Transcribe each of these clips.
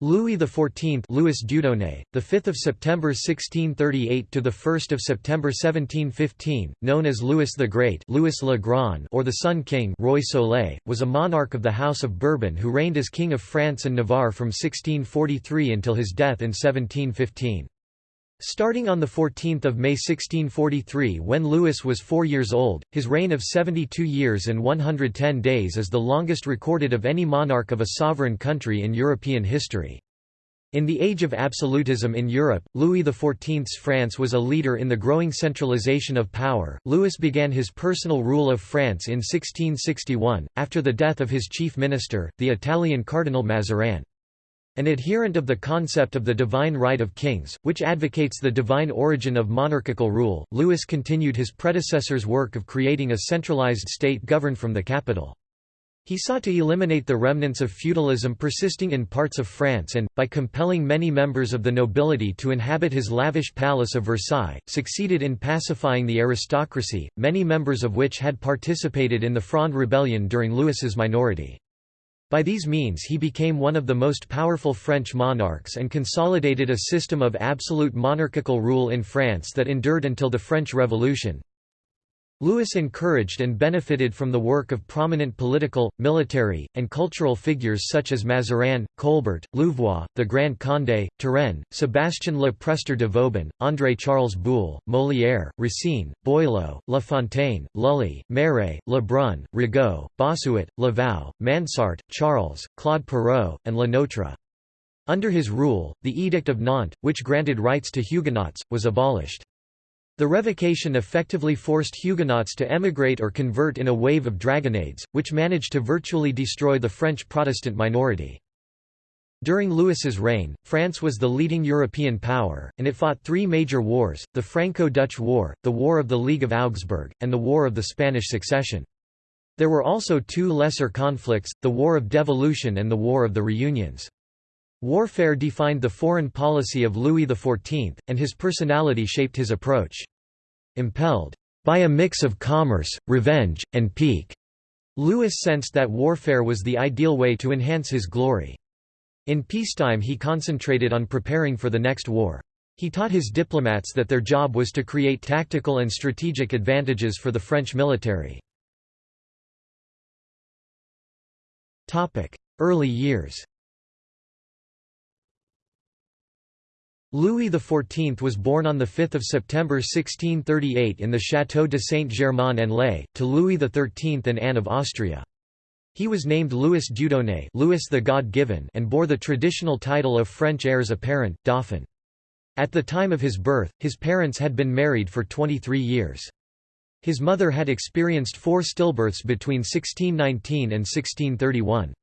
Louis XIV, Louis Dieudonné, the 5th of September 1638 to the 1st of September 1715, known as Louis the Great, Louis le Grand, or the Sun King, Roi Soleil, was a monarch of the House of Bourbon who reigned as King of France and Navarre from 1643 until his death in 1715. Starting on 14 May 1643 when Louis was four years old, his reign of 72 years and 110 days is the longest recorded of any monarch of a sovereign country in European history. In the age of absolutism in Europe, Louis XIV's France was a leader in the growing centralization of power. Louis began his personal rule of France in 1661, after the death of his chief minister, the Italian Cardinal Mazarin. An adherent of the concept of the divine right of kings, which advocates the divine origin of monarchical rule, Louis continued his predecessor's work of creating a centralized state governed from the capital. He sought to eliminate the remnants of feudalism persisting in parts of France and, by compelling many members of the nobility to inhabit his lavish palace of Versailles, succeeded in pacifying the aristocracy, many members of which had participated in the Fronde Rebellion during Louis's minority. By these means he became one of the most powerful French monarchs and consolidated a system of absolute monarchical rule in France that endured until the French Revolution. Louis encouraged and benefited from the work of prominent political, military, and cultural figures such as Mazarin, Colbert, Louvois, the Grand Condé, Turenne, Sébastien le Prestre de Vauban, André-Charles Boulle, Molière, Racine, Boileau, La Fontaine, Lully, Marais, Lebrun, Rigaud, Bossuet, Laval, Mansart, Charles, Claude Perrault, and Le Notre. Under his rule, the Edict of Nantes, which granted rights to Huguenots, was abolished. The revocation effectively forced Huguenots to emigrate or convert in a wave of dragonnades, which managed to virtually destroy the French Protestant minority. During Louis's reign, France was the leading European power, and it fought three major wars, the Franco-Dutch War, the War of the League of Augsburg, and the War of the Spanish Succession. There were also two lesser conflicts, the War of Devolution and the War of the Reunions. Warfare defined the foreign policy of Louis XIV, and his personality shaped his approach. Impelled by a mix of commerce, revenge, and pique, Louis sensed that warfare was the ideal way to enhance his glory. In peacetime he concentrated on preparing for the next war. He taught his diplomats that their job was to create tactical and strategic advantages for the French military. Early years Louis XIV was born on 5 September 1638 in the Château de Saint-Germain-en-Laye, to Louis XIII and Anne of Austria. He was named Louis Dieudonné Louis the God-given and bore the traditional title of French heirs apparent, Dauphin. At the time of his birth, his parents had been married for 23 years. His mother had experienced four stillbirths between 1619 and 1631.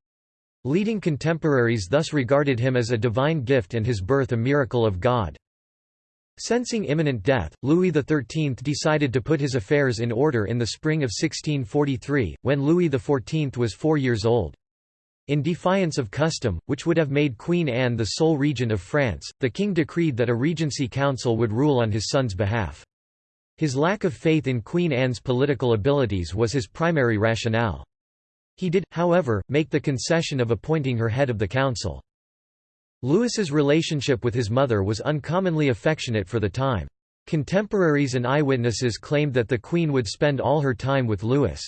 Leading contemporaries thus regarded him as a divine gift and his birth a miracle of God. Sensing imminent death, Louis XIII decided to put his affairs in order in the spring of 1643, when Louis XIV was four years old. In defiance of custom, which would have made Queen Anne the sole regent of France, the king decreed that a regency council would rule on his son's behalf. His lack of faith in Queen Anne's political abilities was his primary rationale. He did, however, make the concession of appointing her head of the council. Louis's relationship with his mother was uncommonly affectionate for the time. Contemporaries and eyewitnesses claimed that the Queen would spend all her time with Louis.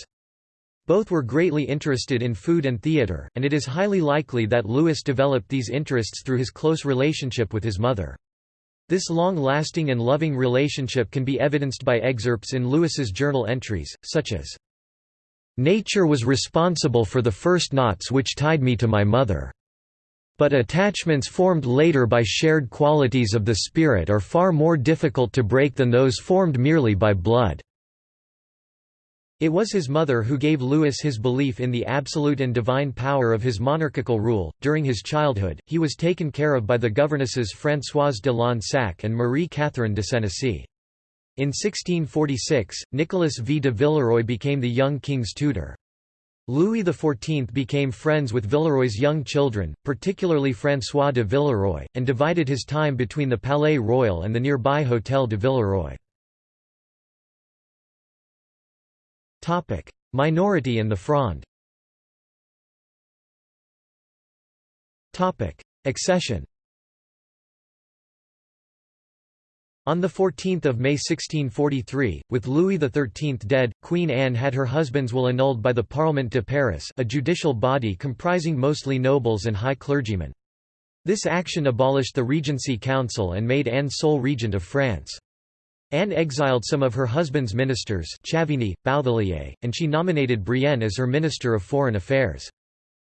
Both were greatly interested in food and theatre, and it is highly likely that Louis developed these interests through his close relationship with his mother. This long-lasting and loving relationship can be evidenced by excerpts in Louis's journal entries, such as Nature was responsible for the first knots which tied me to my mother. But attachments formed later by shared qualities of the spirit are far more difficult to break than those formed merely by blood. It was his mother who gave Louis his belief in the absolute and divine power of his monarchical rule. During his childhood, he was taken care of by the governesses Françoise de Lansac and Marie Catherine de Senecey. In 1646, Nicolas V de Villeroy became the young king's tutor. Louis XIV became friends with Villeroy's young children, particularly François de Villeroy, and divided his time between the Palais Royal and the nearby Hôtel de Villeroy. Minority and the Fronde Accession On 14 May 1643, with Louis XIII dead, Queen Anne had her husband's will annulled by the Parlement de Paris a judicial body comprising mostly nobles and high clergymen. This action abolished the Regency Council and made Anne sole regent of France. Anne exiled some of her husband's ministers Chavigny, Bouthillier, and she nominated Brienne as her Minister of Foreign Affairs.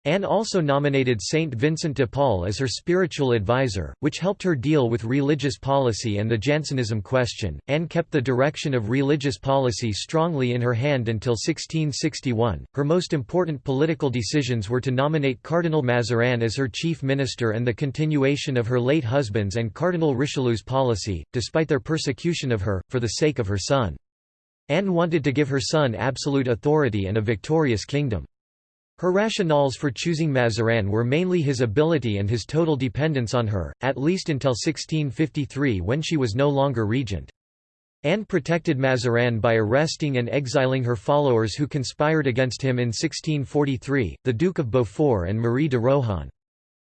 Anne also nominated Saint Vincent de Paul as her spiritual advisor, which helped her deal with religious policy and the Jansenism question. Anne kept the direction of religious policy strongly in her hand until 1661. Her most important political decisions were to nominate Cardinal Mazarin as her chief minister and the continuation of her late husband's and Cardinal Richelieu's policy, despite their persecution of her, for the sake of her son. Anne wanted to give her son absolute authority and a victorious kingdom. Her rationales for choosing Mazarin were mainly his ability and his total dependence on her, at least until 1653 when she was no longer regent. Anne protected Mazarin by arresting and exiling her followers who conspired against him in 1643, the Duke of Beaufort and Marie de Rohan.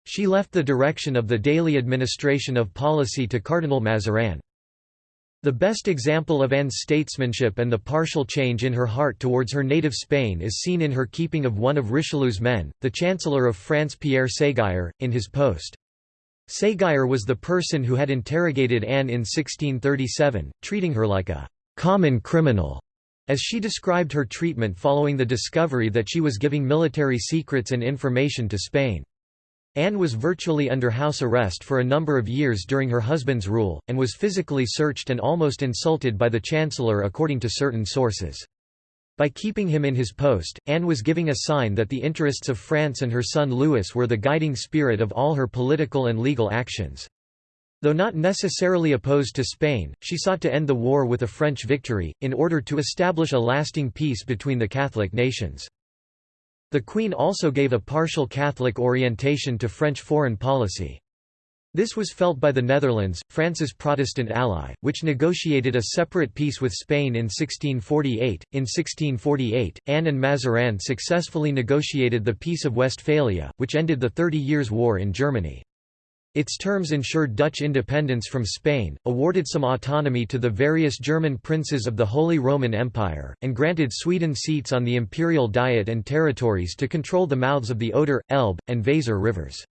She left the direction of the daily administration of policy to Cardinal Mazarin. The best example of Anne's statesmanship and the partial change in her heart towards her native Spain is seen in her keeping of one of Richelieu's men, the Chancellor of France Pierre Séguier, in his post. Séguier was the person who had interrogated Anne in 1637, treating her like a «common criminal», as she described her treatment following the discovery that she was giving military secrets and information to Spain. Anne was virtually under house arrest for a number of years during her husband's rule, and was physically searched and almost insulted by the Chancellor according to certain sources. By keeping him in his post, Anne was giving a sign that the interests of France and her son Louis were the guiding spirit of all her political and legal actions. Though not necessarily opposed to Spain, she sought to end the war with a French victory, in order to establish a lasting peace between the Catholic nations. The Queen also gave a partial Catholic orientation to French foreign policy. This was felt by the Netherlands, France's Protestant ally, which negotiated a separate peace with Spain in 1648. In 1648, Anne and Mazarin successfully negotiated the Peace of Westphalia, which ended the Thirty Years' War in Germany. Its terms ensured Dutch independence from Spain, awarded some autonomy to the various German princes of the Holy Roman Empire, and granted Sweden seats on the imperial diet and territories to control the mouths of the Oder, Elbe, and Weser rivers.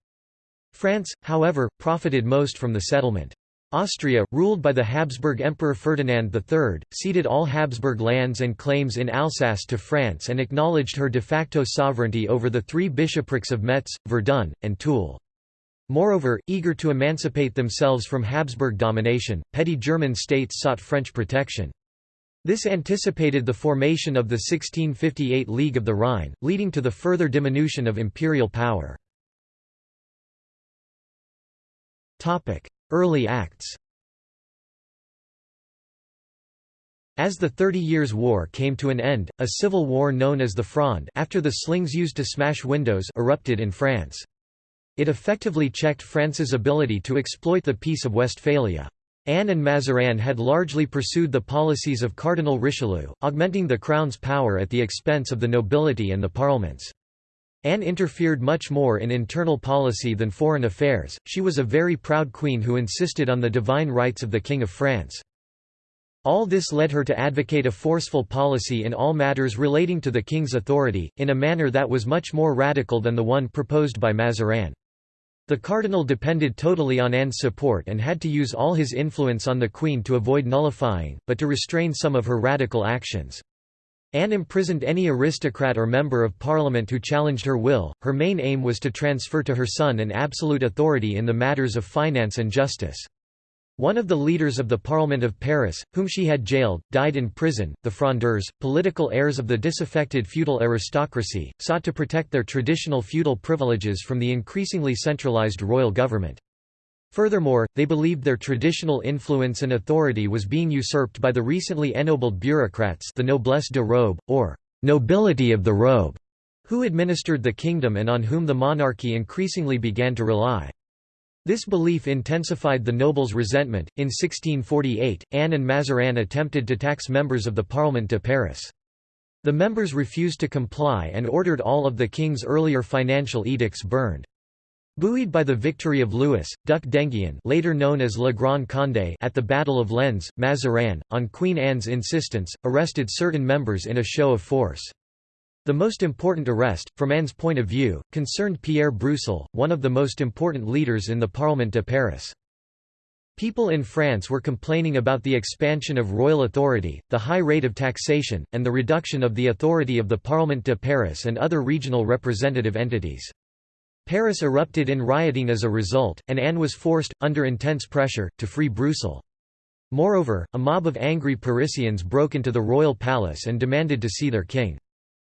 France, however, profited most from the settlement. Austria, ruled by the Habsburg Emperor Ferdinand III, ceded all Habsburg lands and claims in Alsace to France and acknowledged her de facto sovereignty over the three bishoprics of Metz, Verdun, and Toul. Moreover, eager to emancipate themselves from Habsburg domination, petty German states sought French protection. This anticipated the formation of the 1658 League of the Rhine, leading to the further diminution of imperial power. Early acts As the Thirty Years' War came to an end, a civil war known as the Fronde after the slings used to smash windows erupted in France. It effectively checked France's ability to exploit the Peace of Westphalia. Anne and Mazarin had largely pursued the policies of Cardinal Richelieu, augmenting the crown's power at the expense of the nobility and the parlements. Anne interfered much more in internal policy than foreign affairs, she was a very proud queen who insisted on the divine rights of the King of France. All this led her to advocate a forceful policy in all matters relating to the king's authority, in a manner that was much more radical than the one proposed by Mazarin. The cardinal depended totally on Anne's support and had to use all his influence on the queen to avoid nullifying, but to restrain some of her radical actions. Anne imprisoned any aristocrat or member of parliament who challenged her will. Her main aim was to transfer to her son an absolute authority in the matters of finance and justice. One of the leaders of the Parliament of Paris, whom she had jailed, died in prison. The Frondeurs, political heirs of the disaffected feudal aristocracy, sought to protect their traditional feudal privileges from the increasingly centralized royal government. Furthermore, they believed their traditional influence and authority was being usurped by the recently ennobled bureaucrats the noblesse de robe, or nobility of the robe, who administered the kingdom and on whom the monarchy increasingly began to rely. This belief intensified the nobles' resentment. In 1648, Anne and Mazarin attempted to tax members of the Parlement de Paris. The members refused to comply and ordered all of the king's earlier financial edicts burned. Buoyed by the victory of Louis, Duc d'Enghien later known as Le Grand Condé at the Battle of Lens, Mazarin, on Queen Anne's insistence, arrested certain members in a show of force. The most important arrest, from Anne's point of view, concerned Pierre Broussel, one of the most important leaders in the Parlement de Paris. People in France were complaining about the expansion of royal authority, the high rate of taxation, and the reduction of the authority of the Parlement de Paris and other regional representative entities. Paris erupted in rioting as a result, and Anne was forced, under intense pressure, to free Broussel. Moreover, a mob of angry Parisians broke into the royal palace and demanded to see their king.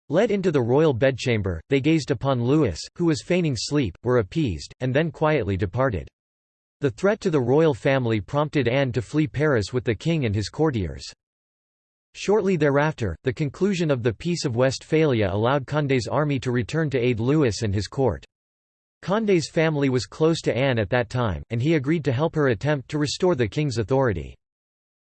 Led into the royal bedchamber, they gazed upon Louis, who was feigning sleep, were appeased, and then quietly departed. The threat to the royal family prompted Anne to flee Paris with the king and his courtiers. Shortly thereafter, the conclusion of the Peace of Westphalia allowed Condé's army to return to aid Louis and his court. Condé's family was close to Anne at that time, and he agreed to help her attempt to restore the king's authority.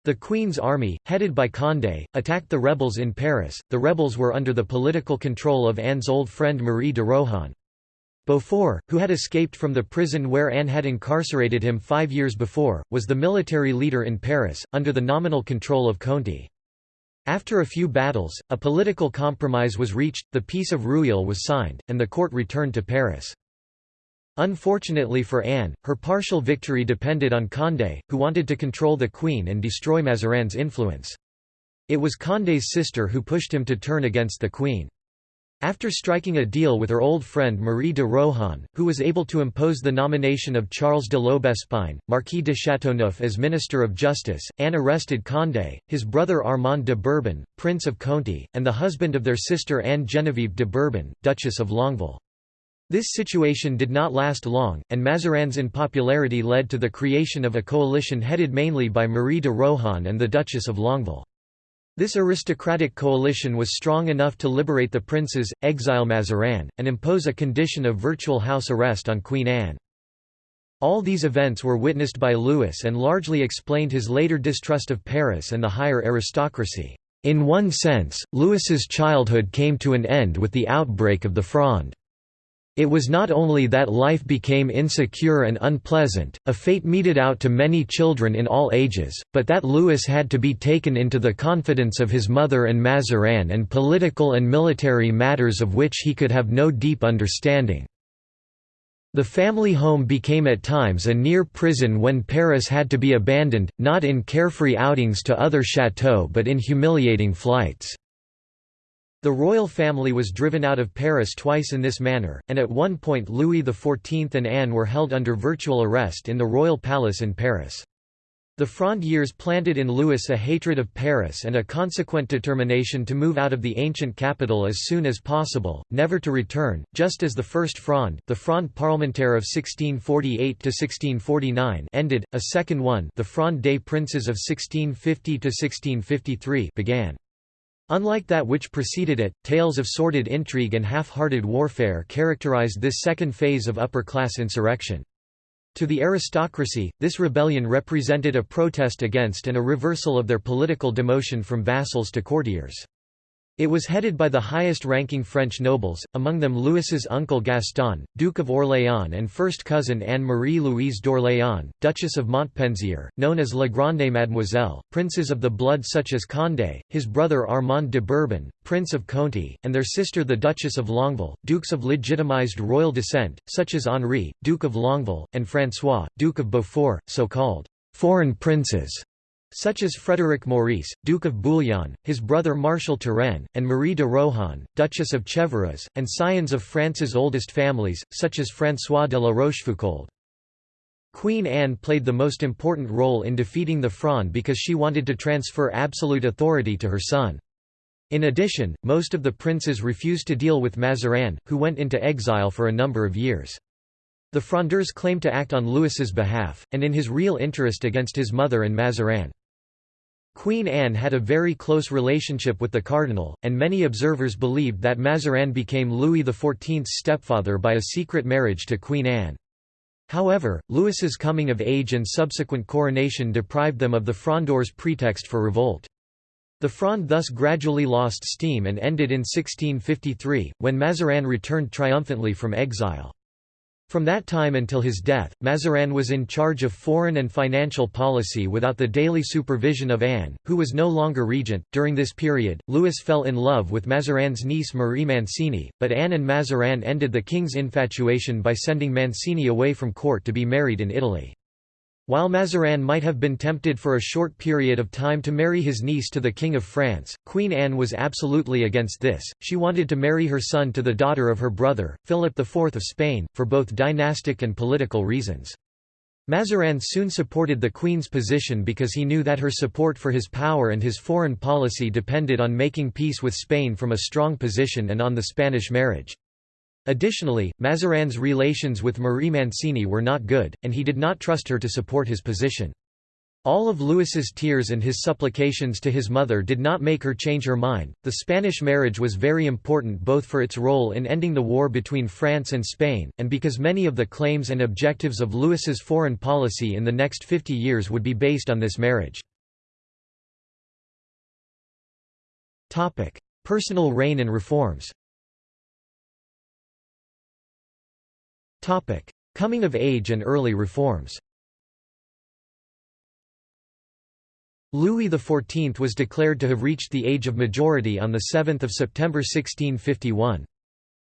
The Queen's army, headed by Condé, attacked the rebels in Paris. The rebels were under the political control of Anne's old friend Marie de Rohan. Beaufort, who had escaped from the prison where Anne had incarcerated him five years before, was the military leader in Paris, under the nominal control of Conti. After a few battles, a political compromise was reached, the Peace of Rueil was signed, and the court returned to Paris. Unfortunately for Anne, her partial victory depended on Condé, who wanted to control the Queen and destroy Mazarin's influence. It was Condé's sister who pushed him to turn against the Queen. After striking a deal with her old friend Marie de Rohan, who was able to impose the nomination of Charles de l'Aubespine, Marquis de Châteauneuf as Minister of Justice, Anne arrested Condé, his brother Armand de Bourbon, Prince of Conti, and the husband of their sister Anne Genevieve de Bourbon, Duchess of Longueville. This situation did not last long, and Mazarin's unpopularity led to the creation of a coalition headed mainly by Marie de Rohan and the Duchess of Longueville. This aristocratic coalition was strong enough to liberate the princes, exile Mazarin, and impose a condition of virtual house arrest on Queen Anne. All these events were witnessed by Louis and largely explained his later distrust of Paris and the higher aristocracy. In one sense, Louis's childhood came to an end with the outbreak of the Fronde. It was not only that life became insecure and unpleasant, a fate meted out to many children in all ages, but that Louis had to be taken into the confidence of his mother and Mazarin and political and military matters of which he could have no deep understanding. The family home became at times a near prison when Paris had to be abandoned, not in carefree outings to other chateaux but in humiliating flights. The royal family was driven out of Paris twice in this manner, and at one point Louis XIV and Anne were held under virtual arrest in the royal palace in Paris. The Fronde years planted in Louis a hatred of Paris and a consequent determination to move out of the ancient capital as soon as possible, never to return, just as the First Fronde the Fronde parlementaire of 1648–1649 ended, a second one the Fronde des Princes of 1650–1653 began. Unlike that which preceded it, tales of sordid intrigue and half-hearted warfare characterized this second phase of upper-class insurrection. To the aristocracy, this rebellion represented a protest against and a reversal of their political demotion from vassals to courtiers. It was headed by the highest-ranking French nobles, among them Louis's uncle Gaston, Duke of Orléans and first cousin Anne-Marie-Louise d'Orléans, Duchess of Montpensier, known as La Grande Mademoiselle, princes of the blood such as Condé, his brother Armand de Bourbon, Prince of Conti, and their sister the Duchess of Longueville, dukes of legitimized royal descent, such as Henri, Duke of Longueville, and François, Duke of Beaufort, so-called foreign princes such as Frédéric Maurice, Duke of Bouillon, his brother Marshal Turenne, and Marie de Rohan, Duchess of Chevreuse, and scions of France's oldest families, such as François de la Rochefoucauld. Queen Anne played the most important role in defeating the Fronde because she wanted to transfer absolute authority to her son. In addition, most of the princes refused to deal with Mazarin, who went into exile for a number of years. The Frondeurs claimed to act on Louis's behalf, and in his real interest against his mother and Mazarin. Queen Anne had a very close relationship with the cardinal, and many observers believed that Mazarin became Louis XIV's stepfather by a secret marriage to Queen Anne. However, Louis's coming of age and subsequent coronation deprived them of the Frondeurs' pretext for revolt. The Fronde thus gradually lost steam and ended in 1653, when Mazarin returned triumphantly from exile. From that time until his death, Mazarin was in charge of foreign and financial policy without the daily supervision of Anne, who was no longer regent. During this period, Louis fell in love with Mazarin's niece Marie Mancini, but Anne and Mazarin ended the king's infatuation by sending Mancini away from court to be married in Italy. While Mazarin might have been tempted for a short period of time to marry his niece to the King of France, Queen Anne was absolutely against this, she wanted to marry her son to the daughter of her brother, Philip IV of Spain, for both dynastic and political reasons. Mazarin soon supported the Queen's position because he knew that her support for his power and his foreign policy depended on making peace with Spain from a strong position and on the Spanish marriage. Additionally, Mazarin's relations with Marie Mancini were not good, and he did not trust her to support his position. All of Louis's tears and his supplications to his mother did not make her change her mind. The Spanish marriage was very important both for its role in ending the war between France and Spain, and because many of the claims and objectives of Louis's foreign policy in the next 50 years would be based on this marriage. Topic: Personal reign and reforms. Coming of age and early reforms. Louis XIV was declared to have reached the age of majority on 7 September 1651.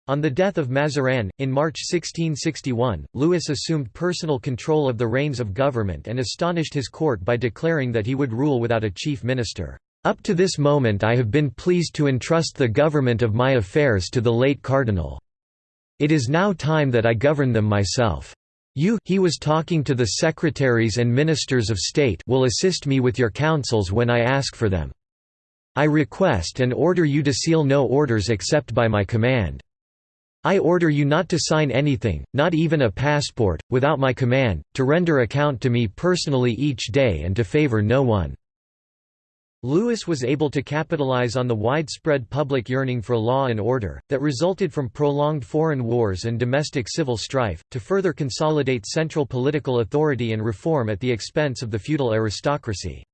On the death of Mazarin, in March 1661, Louis assumed personal control of the reins of government and astonished his court by declaring that he would rule without a chief minister. Up to this moment I have been pleased to entrust the government of my affairs to the late cardinal. It is now time that I govern them myself. You he was talking to the secretaries and ministers of state will assist me with your counsels when I ask for them. I request and order you to seal no orders except by my command. I order you not to sign anything, not even a passport, without my command, to render account to me personally each day and to favor no one. Louis was able to capitalize on the widespread public yearning for law and order, that resulted from prolonged foreign wars and domestic civil strife, to further consolidate central political authority and reform at the expense of the feudal aristocracy.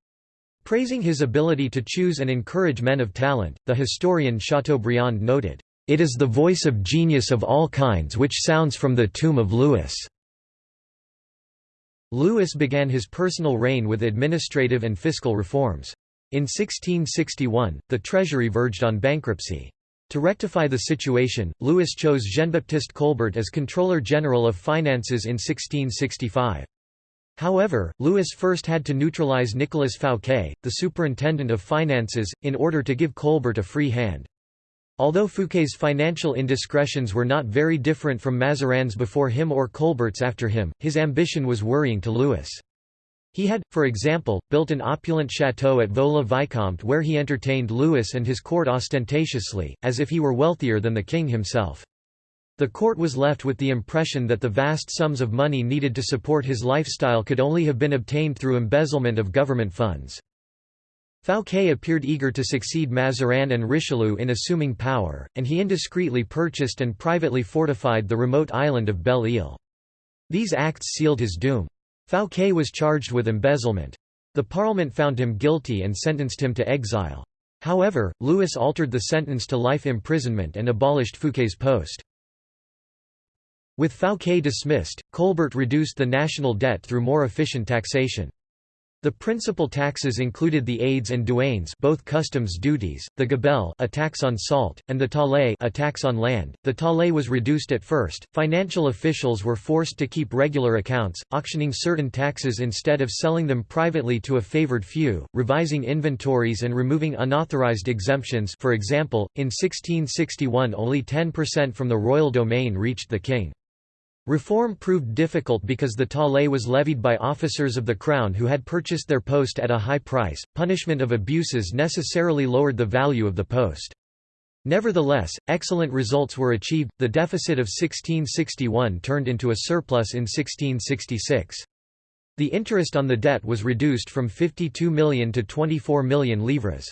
Praising his ability to choose and encourage men of talent, the historian Chateaubriand noted, "...it is the voice of genius of all kinds which sounds from the tomb of Louis." Lewis began his personal reign with administrative and fiscal reforms. In 1661, the treasury verged on bankruptcy. To rectify the situation, Louis chose Jean-Baptiste Colbert as Controller General of Finances in 1665. However, Louis first had to neutralize Nicolas Fouquet, the Superintendent of Finances, in order to give Colbert a free hand. Although Fouquet's financial indiscretions were not very different from Mazarin's before him or Colbert's after him, his ambition was worrying to Louis. He had, for example, built an opulent chateau at Vaux-le-Vicomte where he entertained Louis and his court ostentatiously, as if he were wealthier than the king himself. The court was left with the impression that the vast sums of money needed to support his lifestyle could only have been obtained through embezzlement of government funds. Fouquet appeared eager to succeed Mazarin and Richelieu in assuming power, and he indiscreetly purchased and privately fortified the remote island of Belle-Île. These acts sealed his doom. Fouquet was charged with embezzlement. The Parliament found him guilty and sentenced him to exile. However, Louis altered the sentence to life imprisonment and abolished Fouquet's post. With Fouquet dismissed, Colbert reduced the national debt through more efficient taxation. The principal taxes included the aides and douanes both customs duties, the gabelle a tax on salt, and the taille a tax on land. The taille was reduced at first. Financial officials were forced to keep regular accounts, auctioning certain taxes instead of selling them privately to a favored few, revising inventories and removing unauthorized exemptions for example, in 1661 only 10% from the royal domain reached the king. Reform proved difficult because the taille was levied by officers of the crown who had purchased their post at a high price. Punishment of abuses necessarily lowered the value of the post. Nevertheless, excellent results were achieved. The deficit of 1661 turned into a surplus in 1666. The interest on the debt was reduced from 52 million to 24 million livres.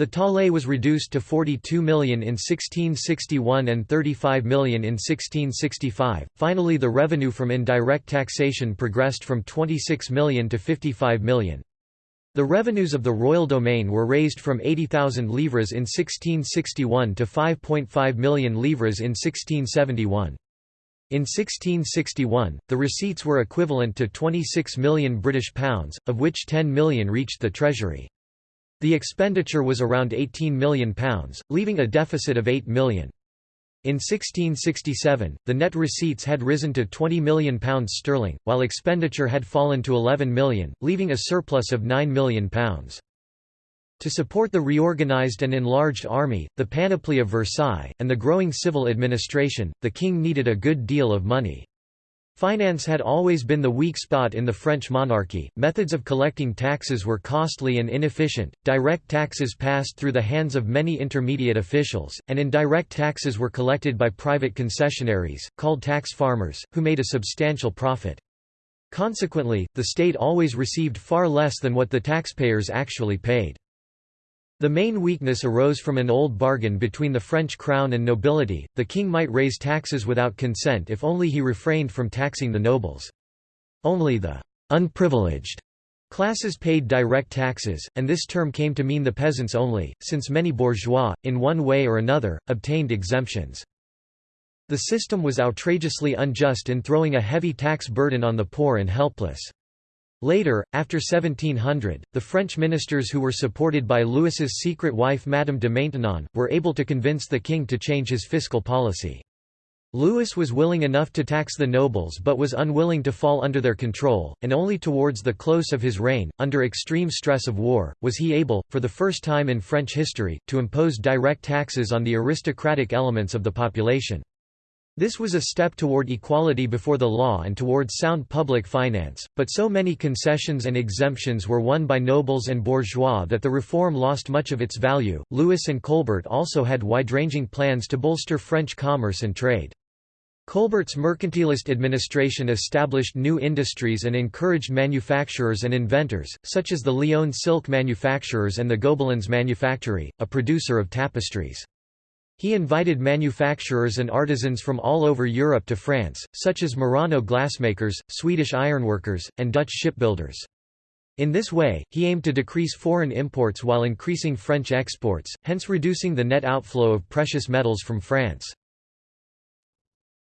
The taille was reduced to 42 million in 1661 and 35 million in 1665. Finally, the revenue from indirect taxation progressed from 26 million to 55 million. The revenues of the royal domain were raised from 80,000 livres in 1661 to 5.5 million livres in 1671. In 1661, the receipts were equivalent to 26 million British pounds, of which 10 million reached the treasury. The expenditure was around 18 million pounds, leaving a deficit of £8 million. In 1667, the net receipts had risen to £20 million sterling, while expenditure had fallen to £11 million, leaving a surplus of £9 million. To support the reorganized and enlarged army, the panoply of Versailles, and the growing civil administration, the king needed a good deal of money. Finance had always been the weak spot in the French monarchy, methods of collecting taxes were costly and inefficient, direct taxes passed through the hands of many intermediate officials, and indirect taxes were collected by private concessionaries, called tax farmers, who made a substantial profit. Consequently, the state always received far less than what the taxpayers actually paid. The main weakness arose from an old bargain between the French crown and nobility, the king might raise taxes without consent if only he refrained from taxing the nobles. Only the «unprivileged» classes paid direct taxes, and this term came to mean the peasants only, since many bourgeois, in one way or another, obtained exemptions. The system was outrageously unjust in throwing a heavy tax burden on the poor and helpless. Later, after 1700, the French ministers who were supported by Louis's secret wife Madame de Maintenon, were able to convince the king to change his fiscal policy. Louis was willing enough to tax the nobles but was unwilling to fall under their control, and only towards the close of his reign, under extreme stress of war, was he able, for the first time in French history, to impose direct taxes on the aristocratic elements of the population. This was a step toward equality before the law and toward sound public finance, but so many concessions and exemptions were won by nobles and bourgeois that the reform lost much of its value. Louis and Colbert also had wide ranging plans to bolster French commerce and trade. Colbert's mercantilist administration established new industries and encouraged manufacturers and inventors, such as the Lyon silk manufacturers and the Gobelins Manufactory, a producer of tapestries. He invited manufacturers and artisans from all over Europe to France, such as Murano glassmakers, Swedish ironworkers, and Dutch shipbuilders. In this way, he aimed to decrease foreign imports while increasing French exports, hence reducing the net outflow of precious metals from France.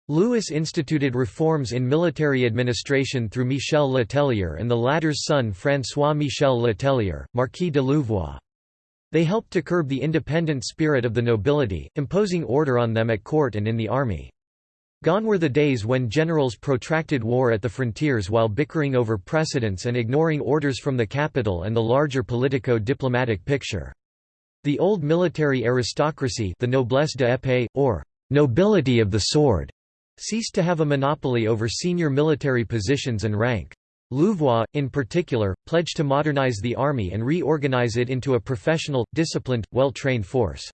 Louis instituted reforms in military administration through Michel Letellier and the latter's son François Michel Letellier, Marquis de Louvois. They helped to curb the independent spirit of the nobility, imposing order on them at court and in the army. Gone were the days when generals protracted war at the frontiers while bickering over precedence and ignoring orders from the capital and the larger politico-diplomatic picture. The old military aristocracy the noblesse d'épée, or nobility of the sword, ceased to have a monopoly over senior military positions and rank. Louvois, in particular, pledged to modernize the army and reorganize it into a professional, disciplined, well-trained force.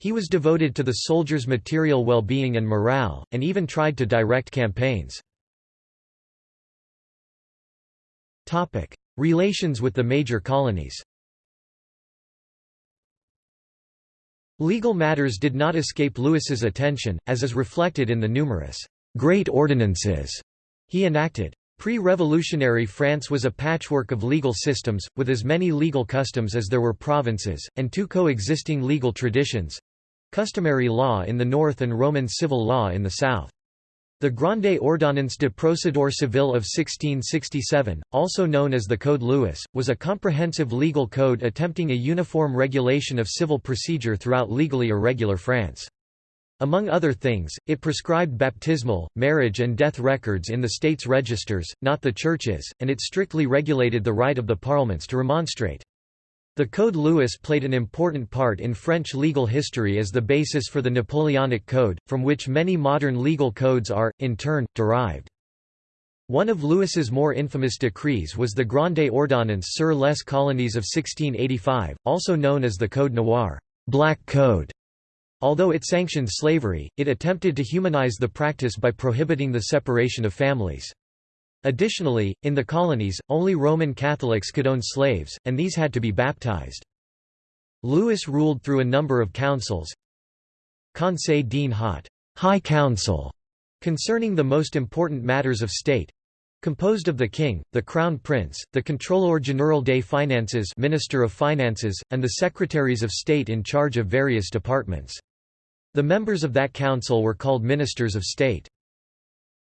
He was devoted to the soldiers' material well-being and morale, and even tried to direct campaigns. Relations with the major colonies Legal matters did not escape Louis's attention, as is reflected in the numerous «great ordinances» he enacted. Pre-revolutionary France was a patchwork of legal systems, with as many legal customs as there were provinces, and two coexisting legal traditions—customary law in the north and Roman civil law in the south. The Grande Ordonnance de Procédure Civile of 1667, also known as the Code Louis, was a comprehensive legal code attempting a uniform regulation of civil procedure throughout legally irregular France. Among other things, it prescribed baptismal, marriage and death records in the state's registers, not the churches, and it strictly regulated the right of the parliaments to remonstrate. The Code Louis played an important part in French legal history as the basis for the Napoleonic Code, from which many modern legal codes are, in turn, derived. One of Louis's more infamous decrees was the Grande Ordonnance sur les colonies of 1685, also known as the Code Noir Black Code", Although it sanctioned slavery, it attempted to humanize the practice by prohibiting the separation of families. Additionally, in the colonies, only Roman Catholics could own slaves, and these had to be baptized. Louis ruled through a number of councils Conseil d'en Haut High Council, concerning the most important matters of state, composed of the king, the crown prince, the contrôleur général des finances minister of finances, and the secretaries of state in charge of various departments. The members of that council were called ministers of state.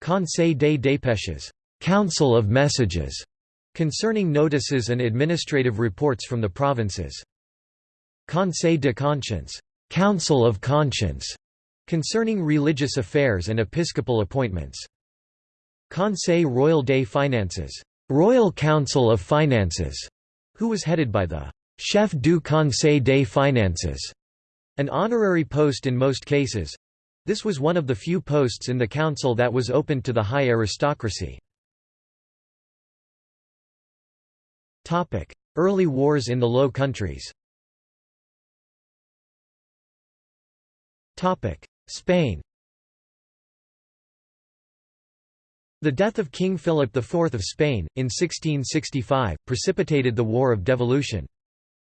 Conseil des Dépêches Council of Messages, concerning notices and administrative reports from the provinces. Conseil de Conscience Council of Conscience, concerning religious affairs and episcopal appointments. Conseil Royal des Finances Royal Council of Finances, who was headed by the Chef du Conseil des Finances, an honorary post in most cases. This was one of the few posts in the council that was open to the high aristocracy. Early wars in the Low Countries Spain The death of King Philip IV of Spain, in 1665, precipitated the War of Devolution.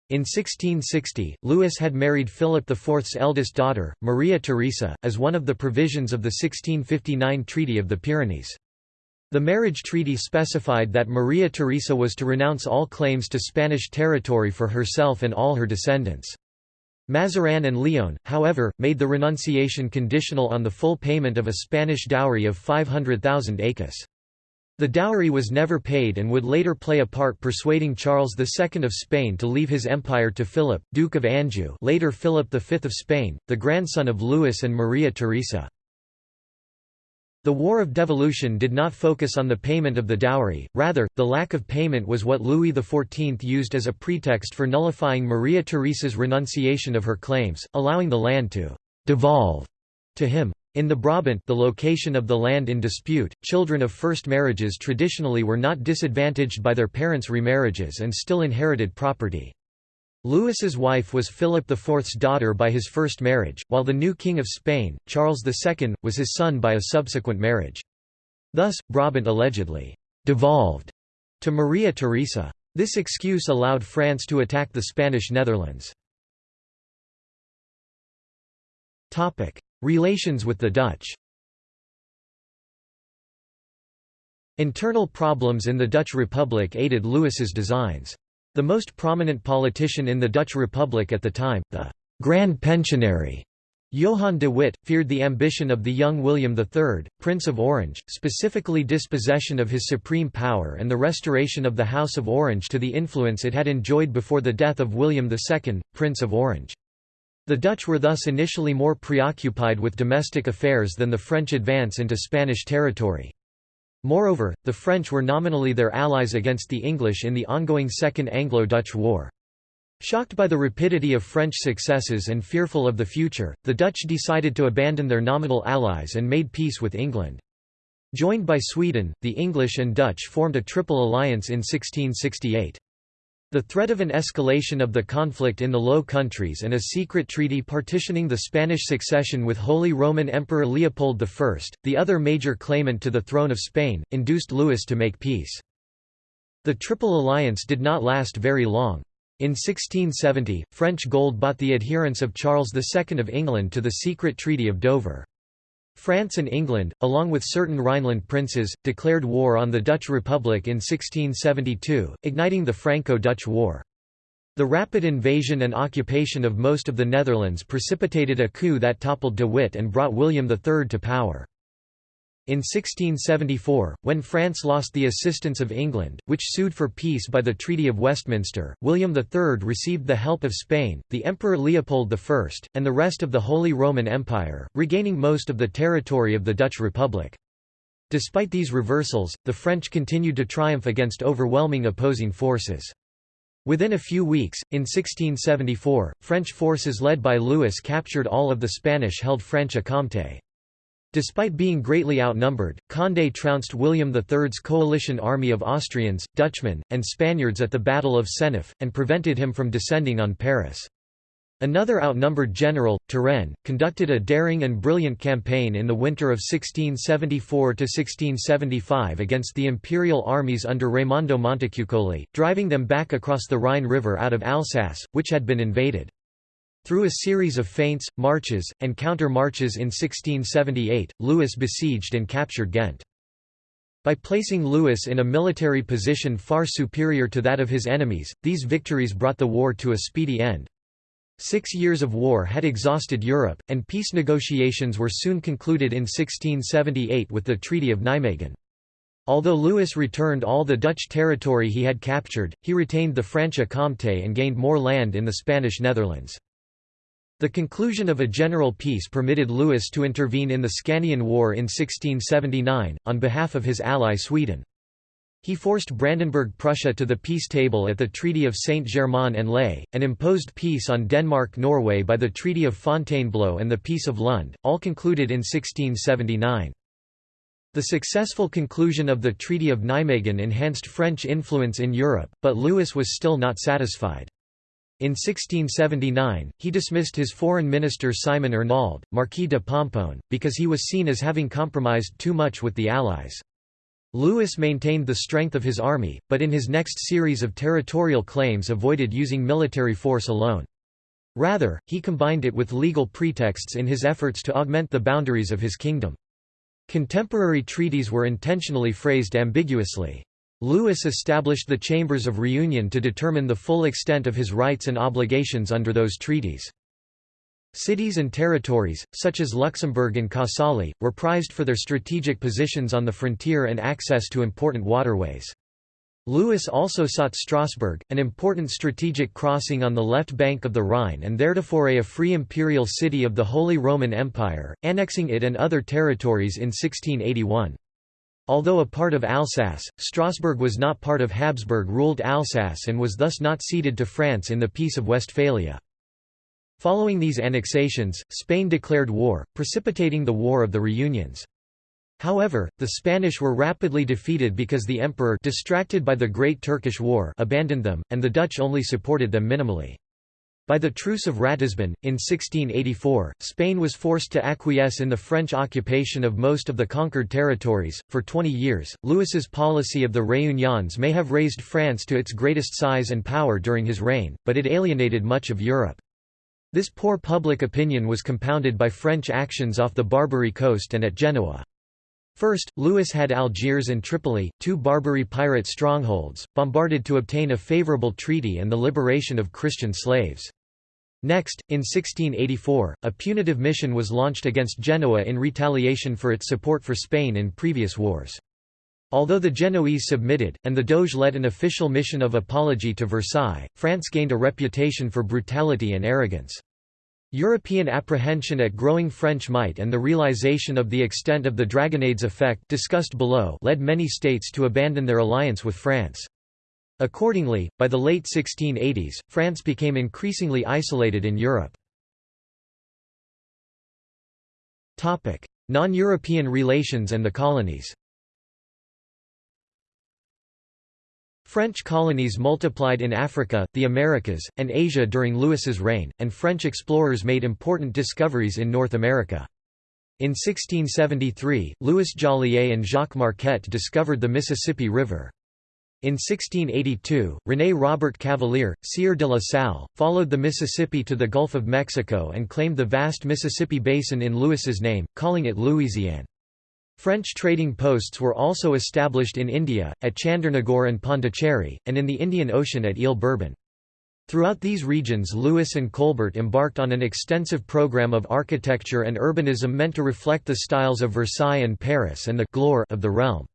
In 1660, Louis had married Philip IV's eldest daughter, Maria Theresa, as one of the provisions of the 1659 Treaty of the Pyrenees. The marriage treaty specified that Maria Theresa was to renounce all claims to Spanish territory for herself and all her descendants. Mazarin and Lionne, however, made the renunciation conditional on the full payment of a Spanish dowry of 500,000 écus. The dowry was never paid and would later play a part persuading Charles II of Spain to leave his empire to Philip, Duke of Anjou later Philip V of Spain, the grandson of Louis and Maria Theresa. The War of Devolution did not focus on the payment of the dowry, rather, the lack of payment was what Louis XIV used as a pretext for nullifying Maria Theresa's renunciation of her claims, allowing the land to «devolve» to him. In the Brabant the location of the land in dispute, children of first marriages traditionally were not disadvantaged by their parents' remarriages and still inherited property. Louis's wife was Philip IV's daughter by his first marriage, while the new King of Spain, Charles II, was his son by a subsequent marriage. Thus, Brabant allegedly «devolved» to Maria Theresa. This excuse allowed France to attack the Spanish Netherlands. Relations with the Dutch Internal problems in the Dutch Republic aided Louis's designs. The most prominent politician in the Dutch Republic at the time, the «Grand Pensionary» Johan de Witt, feared the ambition of the young William III, Prince of Orange, specifically dispossession of his supreme power and the restoration of the House of Orange to the influence it had enjoyed before the death of William II, Prince of Orange. The Dutch were thus initially more preoccupied with domestic affairs than the French advance into Spanish territory. Moreover, the French were nominally their allies against the English in the ongoing Second Anglo-Dutch War. Shocked by the rapidity of French successes and fearful of the future, the Dutch decided to abandon their nominal allies and made peace with England. Joined by Sweden, the English and Dutch formed a triple alliance in 1668. The threat of an escalation of the conflict in the Low Countries and a secret treaty partitioning the Spanish succession with Holy Roman Emperor Leopold I, the other major claimant to the throne of Spain, induced Louis to make peace. The Triple Alliance did not last very long. In 1670, French gold bought the adherence of Charles II of England to the secret Treaty of Dover. France and England, along with certain Rhineland princes, declared war on the Dutch Republic in 1672, igniting the Franco-Dutch War. The rapid invasion and occupation of most of the Netherlands precipitated a coup that toppled de Witt and brought William III to power. In 1674, when France lost the assistance of England, which sued for peace by the Treaty of Westminster, William III received the help of Spain, the Emperor Leopold I, and the rest of the Holy Roman Empire, regaining most of the territory of the Dutch Republic. Despite these reversals, the French continued to triumph against overwhelming opposing forces. Within a few weeks, in 1674, French forces led by Louis captured all of the Spanish-held Franche-Comté. Despite being greatly outnumbered, Condé trounced William III's coalition army of Austrians, Dutchmen, and Spaniards at the Battle of Seneffe, and prevented him from descending on Paris. Another outnumbered general, Turenne, conducted a daring and brilliant campaign in the winter of 1674–1675 against the imperial armies under Raimondo Montecuccoli, driving them back across the Rhine River out of Alsace, which had been invaded. Through a series of feints, marches, and counter-marches in 1678, Louis besieged and captured Ghent. By placing Louis in a military position far superior to that of his enemies, these victories brought the war to a speedy end. Six years of war had exhausted Europe, and peace negotiations were soon concluded in 1678 with the Treaty of Nijmegen. Although Louis returned all the Dutch territory he had captured, he retained the Franche-Comté and gained more land in the Spanish Netherlands. The conclusion of a general peace permitted Louis to intervene in the Scanian War in 1679, on behalf of his ally Sweden. He forced Brandenburg-Prussia to the peace table at the Treaty of Saint-Germain-en-Laye, and imposed peace on Denmark-Norway by the Treaty of Fontainebleau and the Peace of Lund, all concluded in 1679. The successful conclusion of the Treaty of Nijmegen enhanced French influence in Europe, but Louis was still not satisfied. In 1679, he dismissed his foreign minister Simon Arnauld, Marquis de Pomponne, because he was seen as having compromised too much with the Allies. Louis maintained the strength of his army, but in his next series of territorial claims avoided using military force alone. Rather, he combined it with legal pretexts in his efforts to augment the boundaries of his kingdom. Contemporary treaties were intentionally phrased ambiguously. Louis established the Chambers of Reunion to determine the full extent of his rights and obligations under those treaties. Cities and territories, such as Luxembourg and Casale, were prized for their strategic positions on the frontier and access to important waterways. Louis also sought Strasbourg, an important strategic crossing on the left bank of the Rhine and theretofore a free imperial city of the Holy Roman Empire, annexing it and other territories in 1681. Although a part of Alsace, Strasbourg was not part of Habsburg-ruled Alsace and was thus not ceded to France in the Peace of Westphalia. Following these annexations, Spain declared war, precipitating the War of the Reunions. However, the Spanish were rapidly defeated because the emperor distracted by the Great Turkish War abandoned them, and the Dutch only supported them minimally. By the Truce of Ratisbon, in 1684, Spain was forced to acquiesce in the French occupation of most of the conquered territories. For 20 years, Louis's policy of the Réunions may have raised France to its greatest size and power during his reign, but it alienated much of Europe. This poor public opinion was compounded by French actions off the Barbary coast and at Genoa. First, Louis had Algiers and Tripoli, two Barbary pirate strongholds, bombarded to obtain a favourable treaty and the liberation of Christian slaves. Next, in 1684, a punitive mission was launched against Genoa in retaliation for its support for Spain in previous wars. Although the Genoese submitted, and the Doge led an official mission of apology to Versailles, France gained a reputation for brutality and arrogance. European apprehension at growing French might and the realization of the extent of the Dragonnades effect discussed below led many states to abandon their alliance with France. Accordingly, by the late 1680s, France became increasingly isolated in Europe. Non-European relations and the colonies French colonies multiplied in Africa, the Americas, and Asia during Louis's reign, and French explorers made important discoveries in North America. In 1673, Louis Joliet and Jacques Marquette discovered the Mississippi River. In 1682, René Robert Cavelier, Sieur de la Salle, followed the Mississippi to the Gulf of Mexico and claimed the vast Mississippi basin in Louis's name, calling it Louisiane. French trading posts were also established in India, at Chandernagore and Pondicherry, and in the Indian Ocean at Ile Bourbon. Throughout these regions Louis and Colbert embarked on an extensive program of architecture and urbanism meant to reflect the styles of Versailles and Paris and the gloire of the realm.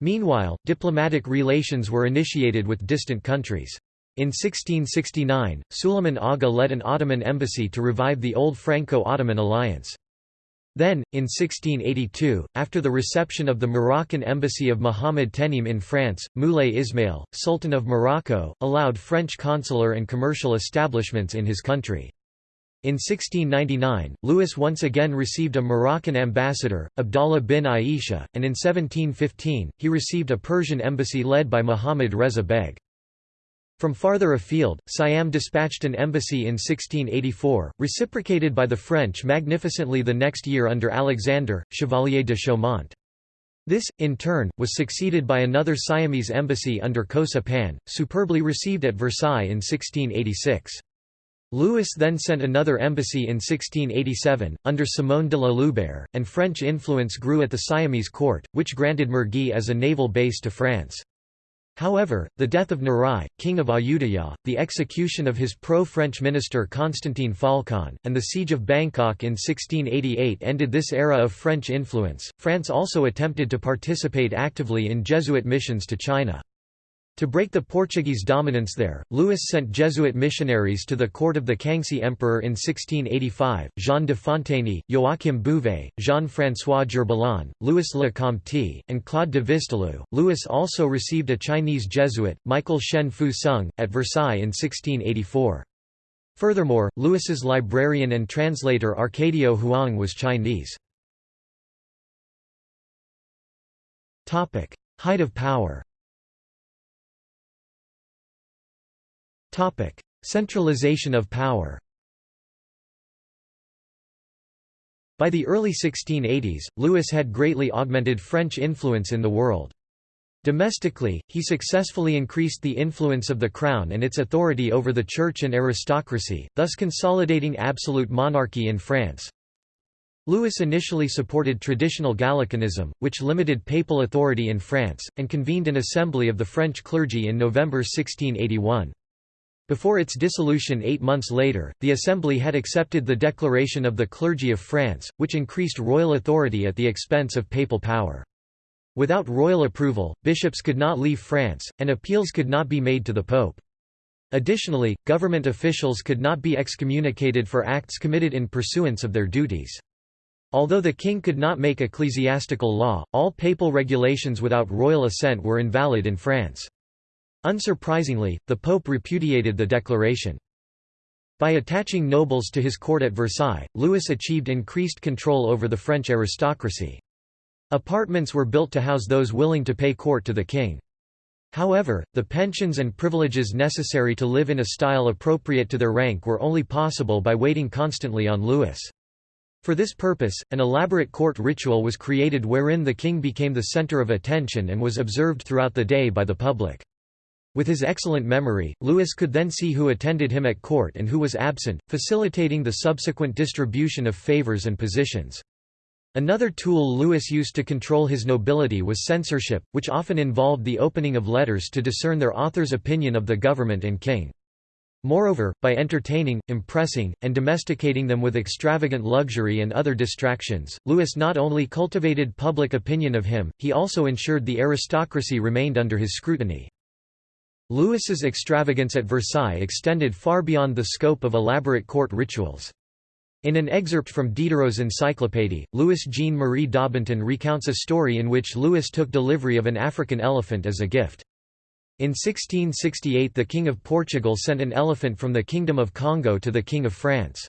Meanwhile, diplomatic relations were initiated with distant countries. In 1669, Suleiman Aga led an Ottoman embassy to revive the old Franco-Ottoman alliance. Then, in 1682, after the reception of the Moroccan embassy of Muhammad Tenim in France, Moulay Ismail, Sultan of Morocco, allowed French consular and commercial establishments in his country. In 1699, Louis once again received a Moroccan ambassador, Abdallah bin Aisha, and in 1715, he received a Persian embassy led by Muhammad Reza Beg. From farther afield, Siam dispatched an embassy in 1684, reciprocated by the French magnificently the next year under Alexander, Chevalier de Chaumont. This, in turn, was succeeded by another Siamese embassy under Kosa Pan, superbly received at Versailles in 1686. Louis then sent another embassy in 1687, under Simon de la Loubère, and French influence grew at the Siamese court, which granted Mergui as a naval base to France. However, the death of Narai, king of Ayutthaya, the execution of his pro-French minister Constantine Phaulkon, and the siege of Bangkok in 1688 ended this era of French influence. France also attempted to participate actively in Jesuit missions to China. To break the Portuguese dominance there, Louis sent Jesuit missionaries to the court of the Kangxi Emperor in 1685, Jean de Fontaney, Joachim Bouvet, Jean-François Gerbillon, Louis Le Comte, and Claude de Visdelou. Louis also received a Chinese Jesuit, Michael Shen Fu Sung, at Versailles in 1684. Furthermore, Louis's librarian and translator Arcadio Huang was Chinese. Height of power Centralization of power By the early 1680s, Louis had greatly augmented French influence in the world. Domestically, he successfully increased the influence of the crown and its authority over the church and aristocracy, thus consolidating absolute monarchy in France. Louis initially supported traditional Gallicanism, which limited papal authority in France, and convened an assembly of the French clergy in November 1681. Before its dissolution eight months later, the Assembly had accepted the Declaration of the Clergy of France, which increased royal authority at the expense of papal power. Without royal approval, bishops could not leave France, and appeals could not be made to the Pope. Additionally, government officials could not be excommunicated for acts committed in pursuance of their duties. Although the king could not make ecclesiastical law, all papal regulations without royal assent were invalid in France. Unsurprisingly, the Pope repudiated the declaration. By attaching nobles to his court at Versailles, Louis achieved increased control over the French aristocracy. Apartments were built to house those willing to pay court to the king. However, the pensions and privileges necessary to live in a style appropriate to their rank were only possible by waiting constantly on Louis. For this purpose, an elaborate court ritual was created wherein the king became the center of attention and was observed throughout the day by the public. With his excellent memory, Louis could then see who attended him at court and who was absent, facilitating the subsequent distribution of favors and positions. Another tool Louis used to control his nobility was censorship, which often involved the opening of letters to discern their author's opinion of the government and king. Moreover, by entertaining, impressing, and domesticating them with extravagant luxury and other distractions, Louis not only cultivated public opinion of him, he also ensured the aristocracy remained under his scrutiny. Louis's extravagance at Versailles extended far beyond the scope of elaborate court rituals. In an excerpt from Diderot's Encyclopédie, Louis Jean-Marie Daubenton recounts a story in which Louis took delivery of an African elephant as a gift. In 1668 the King of Portugal sent an elephant from the Kingdom of Congo to the King of France.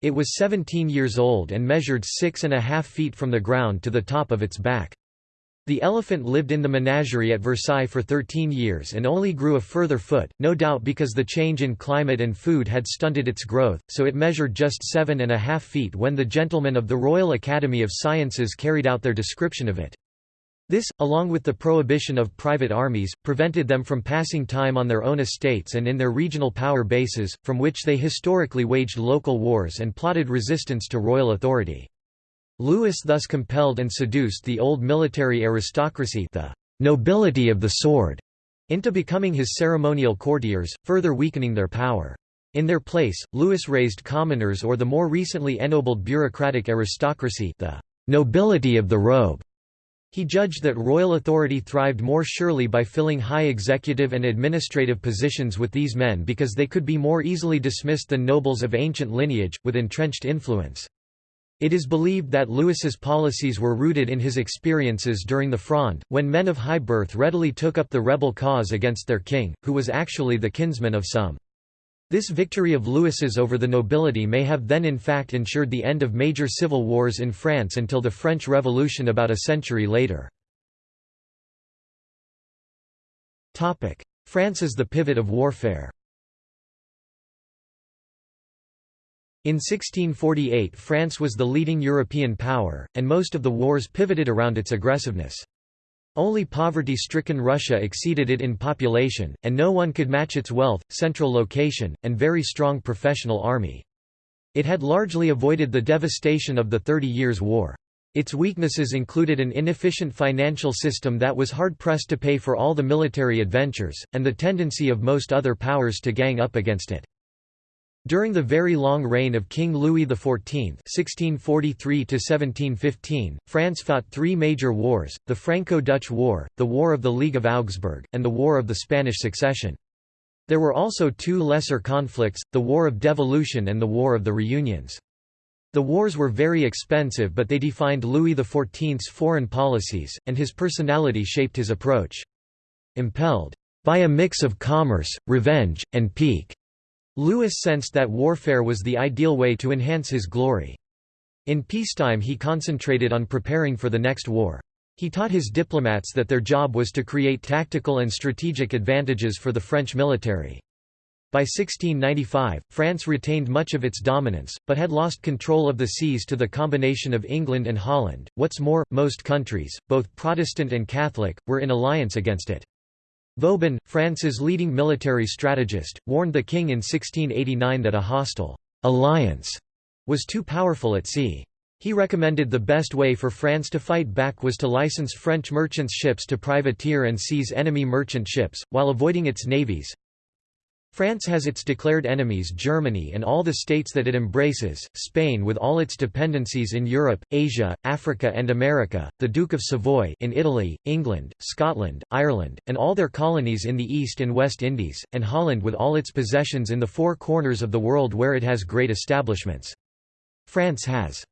It was 17 years old and measured six and a half feet from the ground to the top of its back. The elephant lived in the menagerie at Versailles for 13 years and only grew a further foot, no doubt because the change in climate and food had stunted its growth, so it measured just seven and a half feet when the gentlemen of the Royal Academy of Sciences carried out their description of it. This, along with the prohibition of private armies, prevented them from passing time on their own estates and in their regional power bases, from which they historically waged local wars and plotted resistance to royal authority. Louis thus compelled and seduced the old military aristocracy the nobility of the sword, into becoming his ceremonial courtiers, further weakening their power. In their place, Louis raised commoners or the more recently ennobled bureaucratic aristocracy the nobility of the robe. He judged that royal authority thrived more surely by filling high executive and administrative positions with these men because they could be more easily dismissed than nobles of ancient lineage, with entrenched influence. It is believed that Louis's policies were rooted in his experiences during the Fronde, when men of high birth readily took up the rebel cause against their king, who was actually the kinsman of some. This victory of Louis's over the nobility may have then in fact ensured the end of major civil wars in France until the French Revolution about a century later. France as the pivot of warfare In 1648 France was the leading European power, and most of the wars pivoted around its aggressiveness. Only poverty-stricken Russia exceeded it in population, and no one could match its wealth, central location, and very strong professional army. It had largely avoided the devastation of the Thirty Years' War. Its weaknesses included an inefficient financial system that was hard-pressed to pay for all the military adventures, and the tendency of most other powers to gang up against it. During the very long reign of King Louis XIV (1643–1715), France fought three major wars: the Franco-Dutch War, the War of the League of Augsburg, and the War of the Spanish Succession. There were also two lesser conflicts, the War of Devolution and the War of the Reunions. The wars were very expensive but they defined Louis XIV's foreign policies, and his personality shaped his approach. Impelled by a mix of commerce, revenge, and pique, Louis sensed that warfare was the ideal way to enhance his glory. In peacetime he concentrated on preparing for the next war. He taught his diplomats that their job was to create tactical and strategic advantages for the French military. By 1695, France retained much of its dominance, but had lost control of the seas to the combination of England and Holland. What's more, most countries, both Protestant and Catholic, were in alliance against it. Vauban, France's leading military strategist, warned the king in 1689 that a hostile alliance was too powerful at sea. He recommended the best way for France to fight back was to license French merchants' ships to privateer and seize enemy merchant ships, while avoiding its navies, France has its declared enemies Germany and all the states that it embraces, Spain with all its dependencies in Europe, Asia, Africa and America, the Duke of Savoy in Italy, England, Scotland, Ireland, and all their colonies in the East and West Indies, and Holland with all its possessions in the four corners of the world where it has great establishments. France has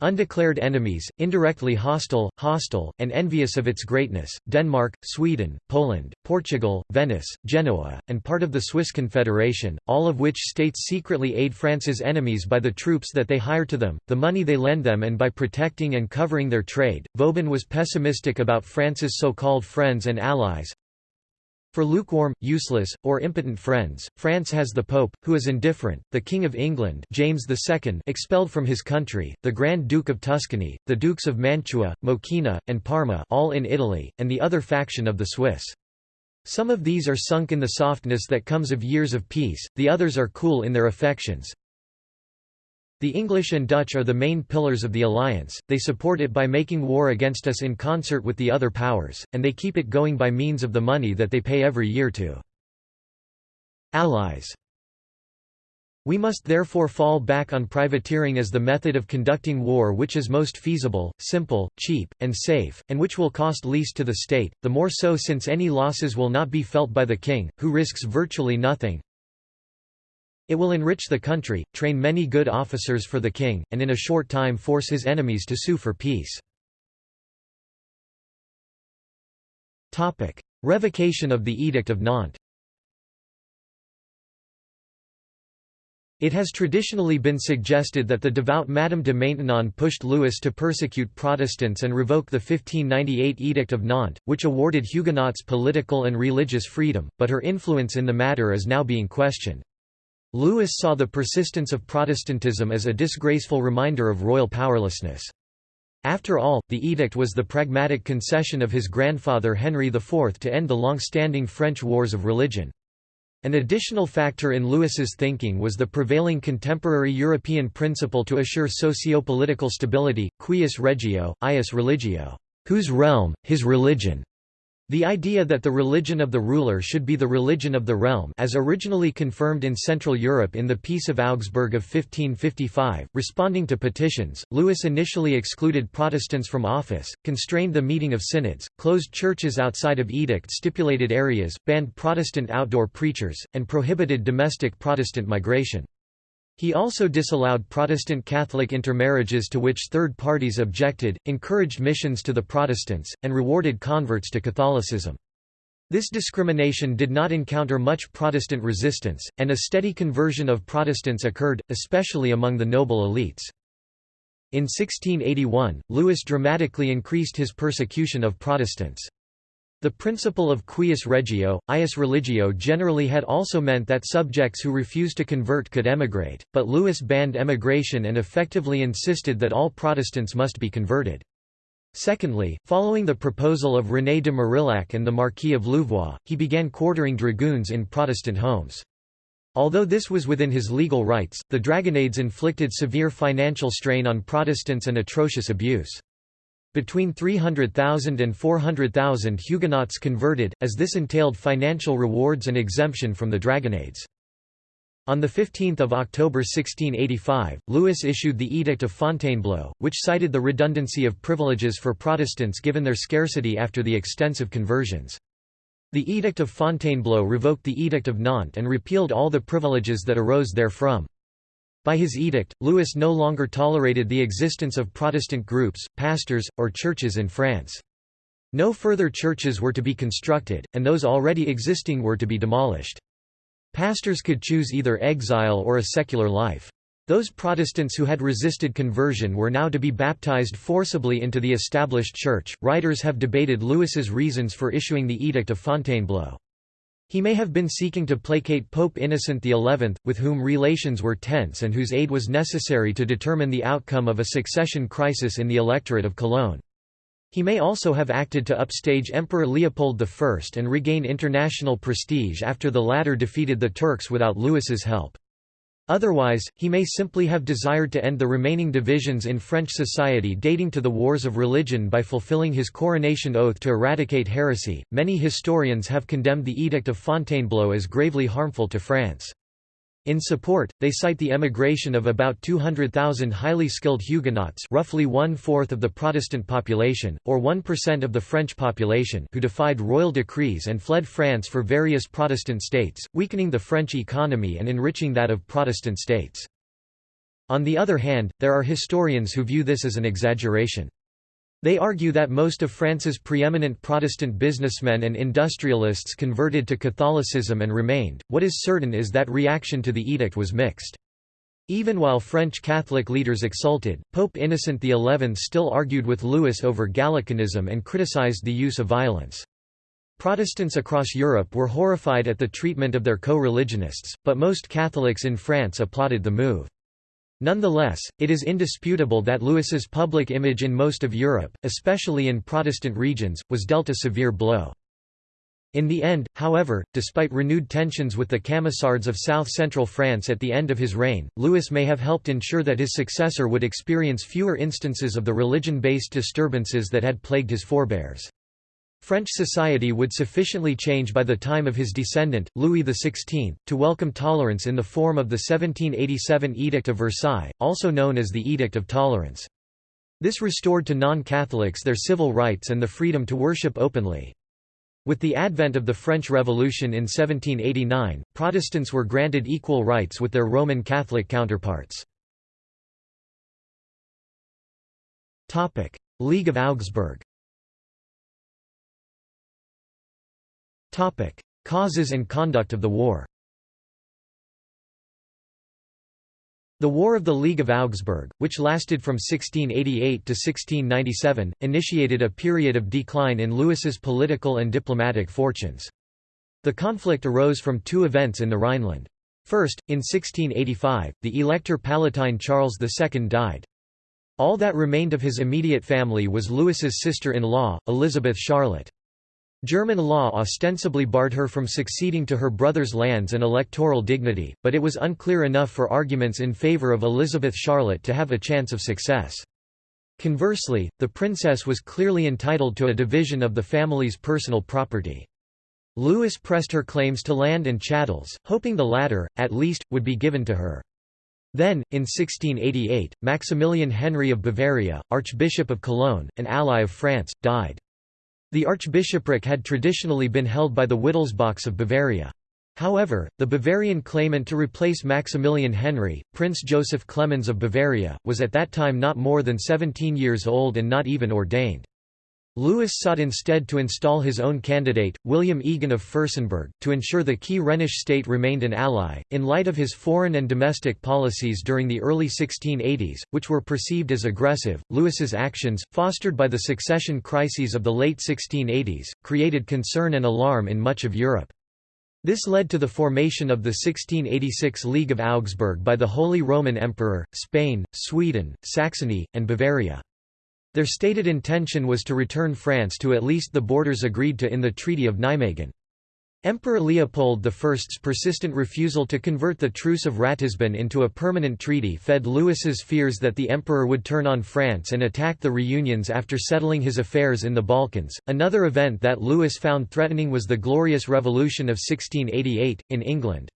Undeclared enemies, indirectly hostile, hostile, and envious of its greatness, Denmark, Sweden, Poland, Portugal, Venice, Genoa, and part of the Swiss Confederation, all of which states secretly aid France's enemies by the troops that they hire to them, the money they lend them and by protecting and covering their trade. Vauban was pessimistic about France's so-called friends and allies, for lukewarm, useless, or impotent friends, France has the Pope, who is indifferent, the King of England James II expelled from his country, the Grand Duke of Tuscany, the Dukes of Mantua, Moschino, and Parma all in Italy, and the other faction of the Swiss. Some of these are sunk in the softness that comes of years of peace, the others are cool in their affections, the English and Dutch are the main pillars of the alliance, they support it by making war against us in concert with the other powers, and they keep it going by means of the money that they pay every year to allies. We must therefore fall back on privateering as the method of conducting war which is most feasible, simple, cheap, and safe, and which will cost least to the state, the more so since any losses will not be felt by the king, who risks virtually nothing, it will enrich the country, train many good officers for the king, and in a short time force his enemies to sue for peace. Revocation of the Edict of Nantes It has traditionally been suggested that the devout Madame de Maintenon pushed Louis to persecute Protestants and revoke the 1598 Edict of Nantes, which awarded Huguenots political and religious freedom, but her influence in the matter is now being questioned. Louis saw the persistence of Protestantism as a disgraceful reminder of royal powerlessness. After all, the edict was the pragmatic concession of his grandfather Henry IV to end the long-standing French wars of religion. An additional factor in Louis's thinking was the prevailing contemporary European principle to assure socio-political stability, cuius regio, eius religio, whose realm, his religion. The idea that the religion of the ruler should be the religion of the realm as originally confirmed in Central Europe in the Peace of Augsburg of 1555, responding to petitions, Louis initially excluded Protestants from office, constrained the meeting of synods, closed churches outside of edict-stipulated areas, banned Protestant outdoor preachers, and prohibited domestic Protestant migration. He also disallowed Protestant Catholic intermarriages to which third parties objected, encouraged missions to the Protestants, and rewarded converts to Catholicism. This discrimination did not encounter much Protestant resistance, and a steady conversion of Protestants occurred, especially among the noble elites. In 1681, Louis dramatically increased his persecution of Protestants. The principle of cuius regio, eius religio generally had also meant that subjects who refused to convert could emigrate, but Louis banned emigration and effectively insisted that all Protestants must be converted. Secondly, following the proposal of René de Marillac and the Marquis of Louvois, he began quartering dragoons in Protestant homes. Although this was within his legal rights, the Dragonnades inflicted severe financial strain on Protestants and atrocious abuse. Between 300,000 and 400,000 Huguenots converted, as this entailed financial rewards and exemption from the Dragonnades. On 15 October 1685, Louis issued the Edict of Fontainebleau, which cited the redundancy of privileges for Protestants given their scarcity after the extensive conversions. The Edict of Fontainebleau revoked the Edict of Nantes and repealed all the privileges that arose therefrom. By his edict, Louis no longer tolerated the existence of Protestant groups, pastors, or churches in France. No further churches were to be constructed, and those already existing were to be demolished. Pastors could choose either exile or a secular life. Those Protestants who had resisted conversion were now to be baptized forcibly into the established church. Writers have debated Louis's reasons for issuing the Edict of Fontainebleau. He may have been seeking to placate Pope Innocent XI, with whom relations were tense and whose aid was necessary to determine the outcome of a succession crisis in the electorate of Cologne. He may also have acted to upstage Emperor Leopold I and regain international prestige after the latter defeated the Turks without Louis's help. Otherwise, he may simply have desired to end the remaining divisions in French society dating to the Wars of Religion by fulfilling his coronation oath to eradicate heresy. Many historians have condemned the Edict of Fontainebleau as gravely harmful to France. In support, they cite the emigration of about 200,000 highly skilled Huguenots roughly one-fourth of the Protestant population, or 1% of the French population who defied royal decrees and fled France for various Protestant states, weakening the French economy and enriching that of Protestant states. On the other hand, there are historians who view this as an exaggeration. They argue that most of France's preeminent Protestant businessmen and industrialists converted to Catholicism and remained. What is certain is that reaction to the edict was mixed. Even while French Catholic leaders exulted, Pope Innocent XI still argued with Louis over Gallicanism and criticized the use of violence. Protestants across Europe were horrified at the treatment of their co-religionists, but most Catholics in France applauded the move. Nonetheless, it is indisputable that Louis's public image in most of Europe, especially in Protestant regions, was dealt a severe blow. In the end, however, despite renewed tensions with the Camisards of south-central France at the end of his reign, Louis may have helped ensure that his successor would experience fewer instances of the religion-based disturbances that had plagued his forebears. French society would sufficiently change by the time of his descendant, Louis XVI, to welcome tolerance in the form of the 1787 Edict of Versailles, also known as the Edict of Tolerance. This restored to non-Catholics their civil rights and the freedom to worship openly. With the advent of the French Revolution in 1789, Protestants were granted equal rights with their Roman Catholic counterparts. League of Augsburg Topic: Causes and conduct of the war. The War of the League of Augsburg, which lasted from 1688 to 1697, initiated a period of decline in Louis's political and diplomatic fortunes. The conflict arose from two events in the Rhineland. First, in 1685, the Elector Palatine Charles II died. All that remained of his immediate family was Louis's sister-in-law, Elizabeth Charlotte. German law ostensibly barred her from succeeding to her brother's lands and electoral dignity, but it was unclear enough for arguments in favor of Elizabeth Charlotte to have a chance of success. Conversely, the princess was clearly entitled to a division of the family's personal property. Louis pressed her claims to land and chattels, hoping the latter, at least, would be given to her. Then, in 1688, Maximilian Henry of Bavaria, Archbishop of Cologne, an ally of France, died. The archbishopric had traditionally been held by the Wittelsbachs of Bavaria. However, the Bavarian claimant to replace Maximilian Henry, Prince Joseph Clemens of Bavaria, was at that time not more than 17 years old and not even ordained. Louis sought instead to install his own candidate, William Egon of Fürstenberg, to ensure the key Rhenish state remained an ally. In light of his foreign and domestic policies during the early 1680s, which were perceived as aggressive, Louis's actions, fostered by the succession crises of the late 1680s, created concern and alarm in much of Europe. This led to the formation of the 1686 League of Augsburg by the Holy Roman Emperor, Spain, Sweden, Saxony, and Bavaria. Their stated intention was to return France to at least the borders agreed to in the Treaty of Nijmegen. Emperor Leopold I's persistent refusal to convert the Truce of Ratisbon into a permanent treaty fed Louis's fears that the emperor would turn on France and attack the reunions after settling his affairs in the Balkans. Another event that Louis found threatening was the Glorious Revolution of 1688, in England.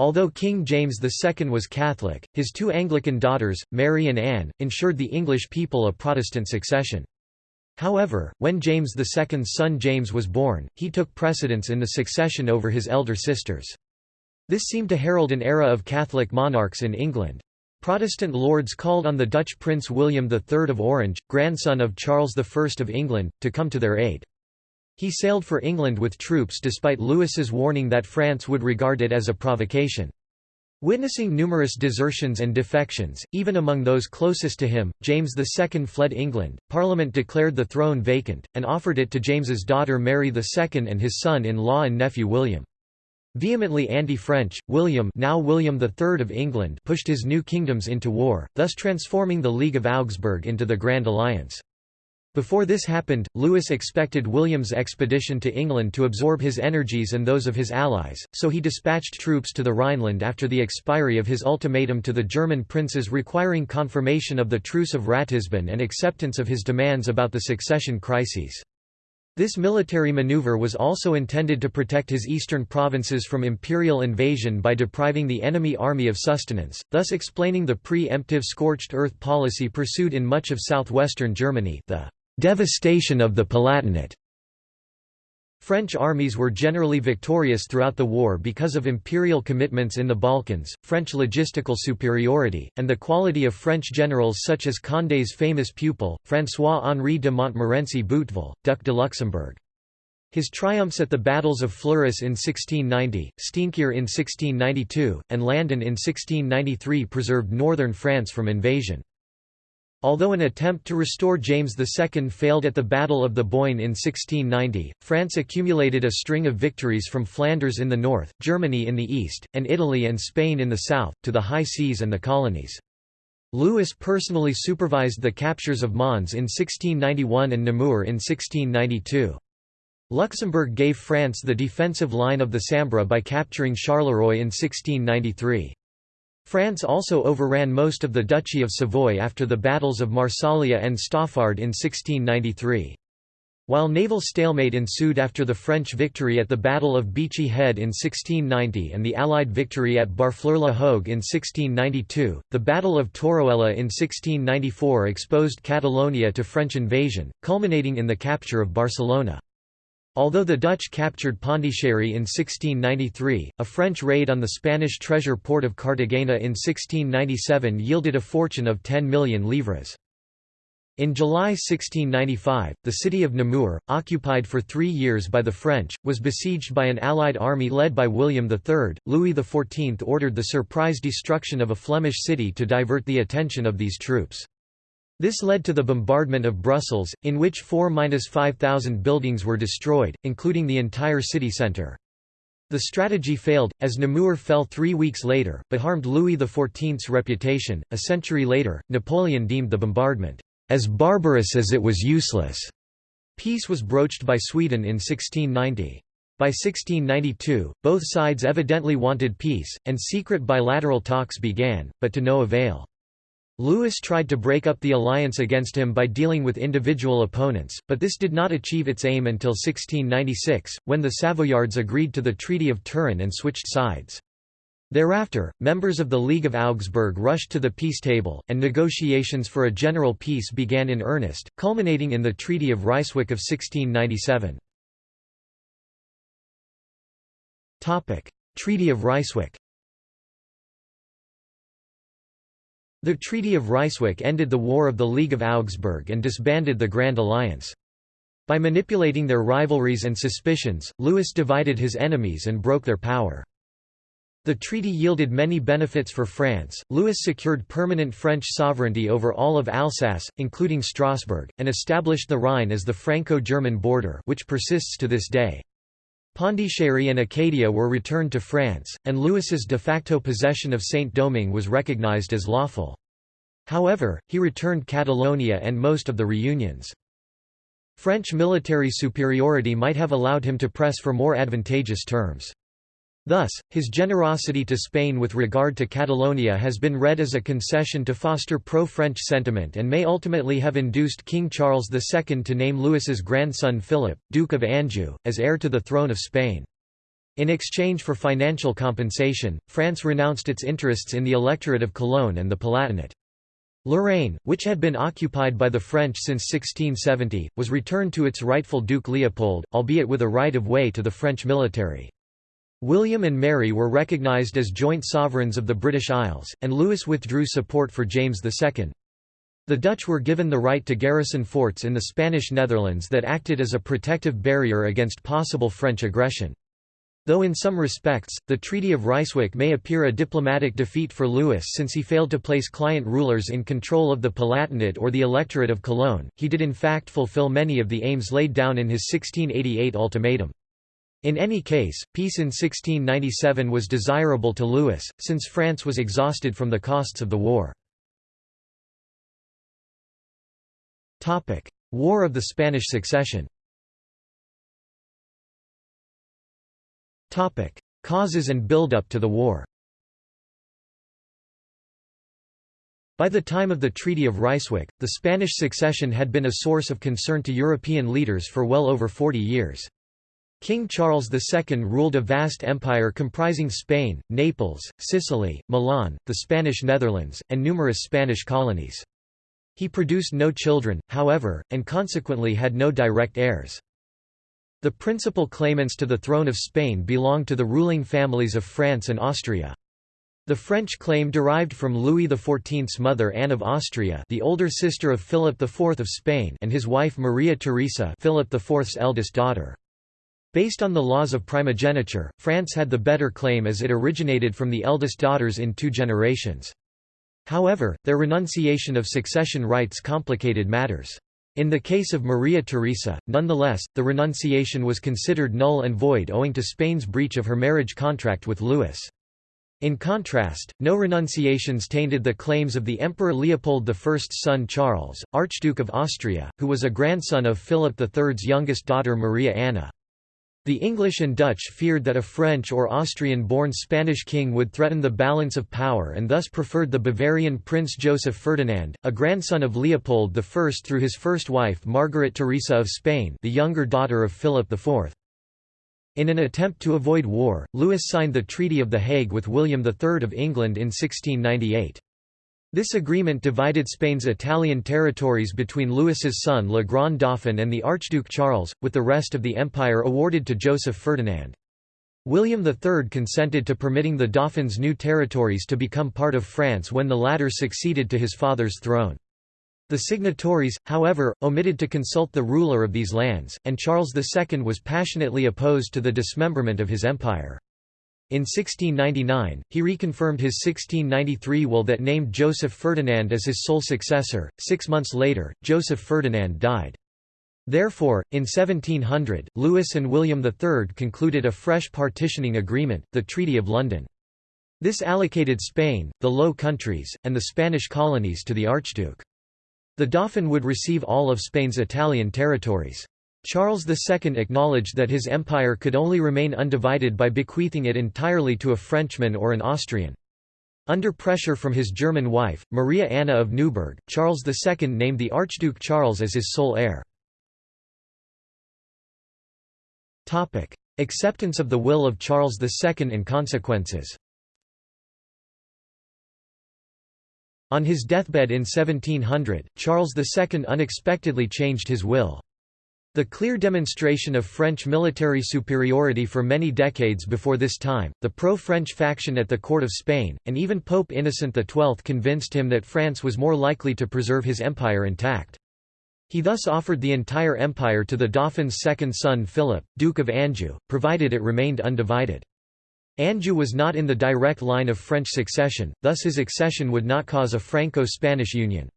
Although King James II was Catholic, his two Anglican daughters, Mary and Anne, ensured the English people a Protestant succession. However, when James II's son James was born, he took precedence in the succession over his elder sisters. This seemed to herald an era of Catholic monarchs in England. Protestant lords called on the Dutch Prince William III of Orange, grandson of Charles I of England, to come to their aid. He sailed for England with troops despite Louis's warning that France would regard it as a provocation. Witnessing numerous desertions and defections, even among those closest to him, James II fled England, Parliament declared the throne vacant, and offered it to James's daughter Mary II and his son-in-law and nephew William. Vehemently anti-French, William now William III of England pushed his new kingdoms into war, thus transforming the League of Augsburg into the Grand Alliance. Before this happened, Louis expected William's expedition to England to absorb his energies and those of his allies, so he dispatched troops to the Rhineland after the expiry of his ultimatum to the German princes requiring confirmation of the Truce of Ratisbon and acceptance of his demands about the succession crises. This military maneuver was also intended to protect his eastern provinces from imperial invasion by depriving the enemy army of sustenance, thus explaining the pre-emptive scorched earth policy pursued in much of southwestern Germany the Devastation of the Palatinate French armies were generally victorious throughout the war because of imperial commitments in the Balkans, French logistical superiority, and the quality of French generals such as Condé's famous pupil, François-Henri de Montmorency Boutteville, Duc de Luxembourg. His triumphs at the battles of Fleurus in 1690, Steenkerque in 1692, and Landen in 1693 preserved northern France from invasion. Although an attempt to restore James II failed at the Battle of the Boyne in 1690, France accumulated a string of victories from Flanders in the north, Germany in the east, and Italy and Spain in the south, to the high seas and the colonies. Louis personally supervised the captures of Mons in 1691 and Namur in 1692. Luxembourg gave France the defensive line of the Sambre by capturing Charleroi in 1693. France also overran most of the Duchy of Savoy after the battles of Marsaglia and Stoffard in 1693. While naval stalemate ensued after the French victory at the Battle of Beachy Head in 1690 and the Allied victory at Barfleur-la-Hogue in 1692, the Battle of Torroella in 1694 exposed Catalonia to French invasion, culminating in the capture of Barcelona. Although the Dutch captured Pondicherry in 1693, a French raid on the Spanish treasure port of Cartagena in 1697 yielded a fortune of 10 million livres. In July 1695, the city of Namur, occupied for three years by the French, was besieged by an allied army led by William III. Louis XIV ordered the surprise destruction of a Flemish city to divert the attention of these troops. This led to the bombardment of Brussels, in which 4–5,000 buildings were destroyed, including the entire city centre. The strategy failed, as Namur fell three weeks later, but harmed Louis XIV's reputation. A century later, Napoleon deemed the bombardment as barbarous as it was useless. Peace was broached by Sweden in 1690. By 1692, both sides evidently wanted peace, and secret bilateral talks began, but to no avail. Louis tried to break up the alliance against him by dealing with individual opponents, but this did not achieve its aim until 1696, when the Savoyards agreed to the Treaty of Turin and switched sides. Thereafter, members of the League of Augsburg rushed to the peace table, and negotiations for a general peace began in earnest, culminating in the Treaty of Ryswick of 1697. Treaty of Ryswick The Treaty of Ryswick ended the War of the League of Augsburg and disbanded the Grand Alliance. By manipulating their rivalries and suspicions, Louis divided his enemies and broke their power. The treaty yielded many benefits for France. Louis secured permanent French sovereignty over all of Alsace, including Strasbourg, and established the Rhine as the Franco-German border, which persists to this day. Pondicherry and Acadia were returned to France, and Louis's de facto possession of Saint-Domingue was recognized as lawful. However, he returned Catalonia and most of the reunions. French military superiority might have allowed him to press for more advantageous terms. Thus, his generosity to Spain with regard to Catalonia has been read as a concession to foster pro-French sentiment and may ultimately have induced King Charles II to name Louis's grandson Philip, Duke of Anjou, as heir to the throne of Spain. In exchange for financial compensation, France renounced its interests in the electorate of Cologne and the Palatinate. Lorraine, which had been occupied by the French since 1670, was returned to its rightful Duke Leopold, albeit with a right of way to the French military. William and Mary were recognised as joint sovereigns of the British Isles, and Louis withdrew support for James II. The Dutch were given the right to garrison forts in the Spanish Netherlands that acted as a protective barrier against possible French aggression. Though in some respects, the Treaty of Ryswick may appear a diplomatic defeat for Louis since he failed to place client rulers in control of the Palatinate or the electorate of Cologne, he did in fact fulfill many of the aims laid down in his 1688 ultimatum. In any case, peace in 1697 was desirable to Louis, since France was exhausted from the costs of the war. War of the Spanish Succession Causes and build-up to the war By the time of the Treaty of Ryswick, the Spanish succession had been a source of concern to European leaders for well over 40 years. King Charles II ruled a vast empire comprising Spain, Naples, Sicily, Milan, the Spanish Netherlands, and numerous Spanish colonies. He produced no children, however, and consequently had no direct heirs. The principal claimants to the throne of Spain belonged to the ruling families of France and Austria. The French claim derived from Louis XIV's mother Anne of Austria the older sister of Philip IV of Spain and his wife Maria Theresa Philip IV's eldest daughter. Based on the laws of primogeniture, France had the better claim as it originated from the eldest daughters in two generations. However, their renunciation of succession rights complicated matters. In the case of Maria Theresa, nonetheless, the renunciation was considered null and void owing to Spain's breach of her marriage contract with Louis. In contrast, no renunciations tainted the claims of the Emperor Leopold I's son Charles, Archduke of Austria, who was a grandson of Philip III's youngest daughter Maria Anna. The English and Dutch feared that a French or Austrian-born Spanish king would threaten the balance of power and thus preferred the Bavarian Prince Joseph Ferdinand, a grandson of Leopold I through his first wife Margaret Theresa of Spain the younger daughter of Philip IV. In an attempt to avoid war, Louis signed the Treaty of The Hague with William III of England in 1698. This agreement divided Spain's Italian territories between Louis's son Le Grand Dauphin and the Archduke Charles, with the rest of the empire awarded to Joseph Ferdinand. William III consented to permitting the Dauphin's new territories to become part of France when the latter succeeded to his father's throne. The signatories, however, omitted to consult the ruler of these lands, and Charles II was passionately opposed to the dismemberment of his empire. In 1699, he reconfirmed his 1693 will that named Joseph Ferdinand as his sole successor. Six months later, Joseph Ferdinand died. Therefore, in 1700, Louis and William III concluded a fresh partitioning agreement, the Treaty of London. This allocated Spain, the Low Countries, and the Spanish colonies to the Archduke. The Dauphin would receive all of Spain's Italian territories. Charles II acknowledged that his empire could only remain undivided by bequeathing it entirely to a Frenchman or an Austrian. Under pressure from his German wife, Maria Anna of Neuburg, Charles II named the Archduke Charles as his sole heir. Acceptance of the will of Charles II and consequences On his deathbed in 1700, Charles II unexpectedly changed his will. The clear demonstration of French military superiority for many decades before this time, the pro-French faction at the court of Spain, and even Pope Innocent XII convinced him that France was more likely to preserve his empire intact. He thus offered the entire empire to the Dauphin's second son Philip, Duke of Anjou, provided it remained undivided. Anjou was not in the direct line of French succession, thus his accession would not cause a Franco-Spanish union.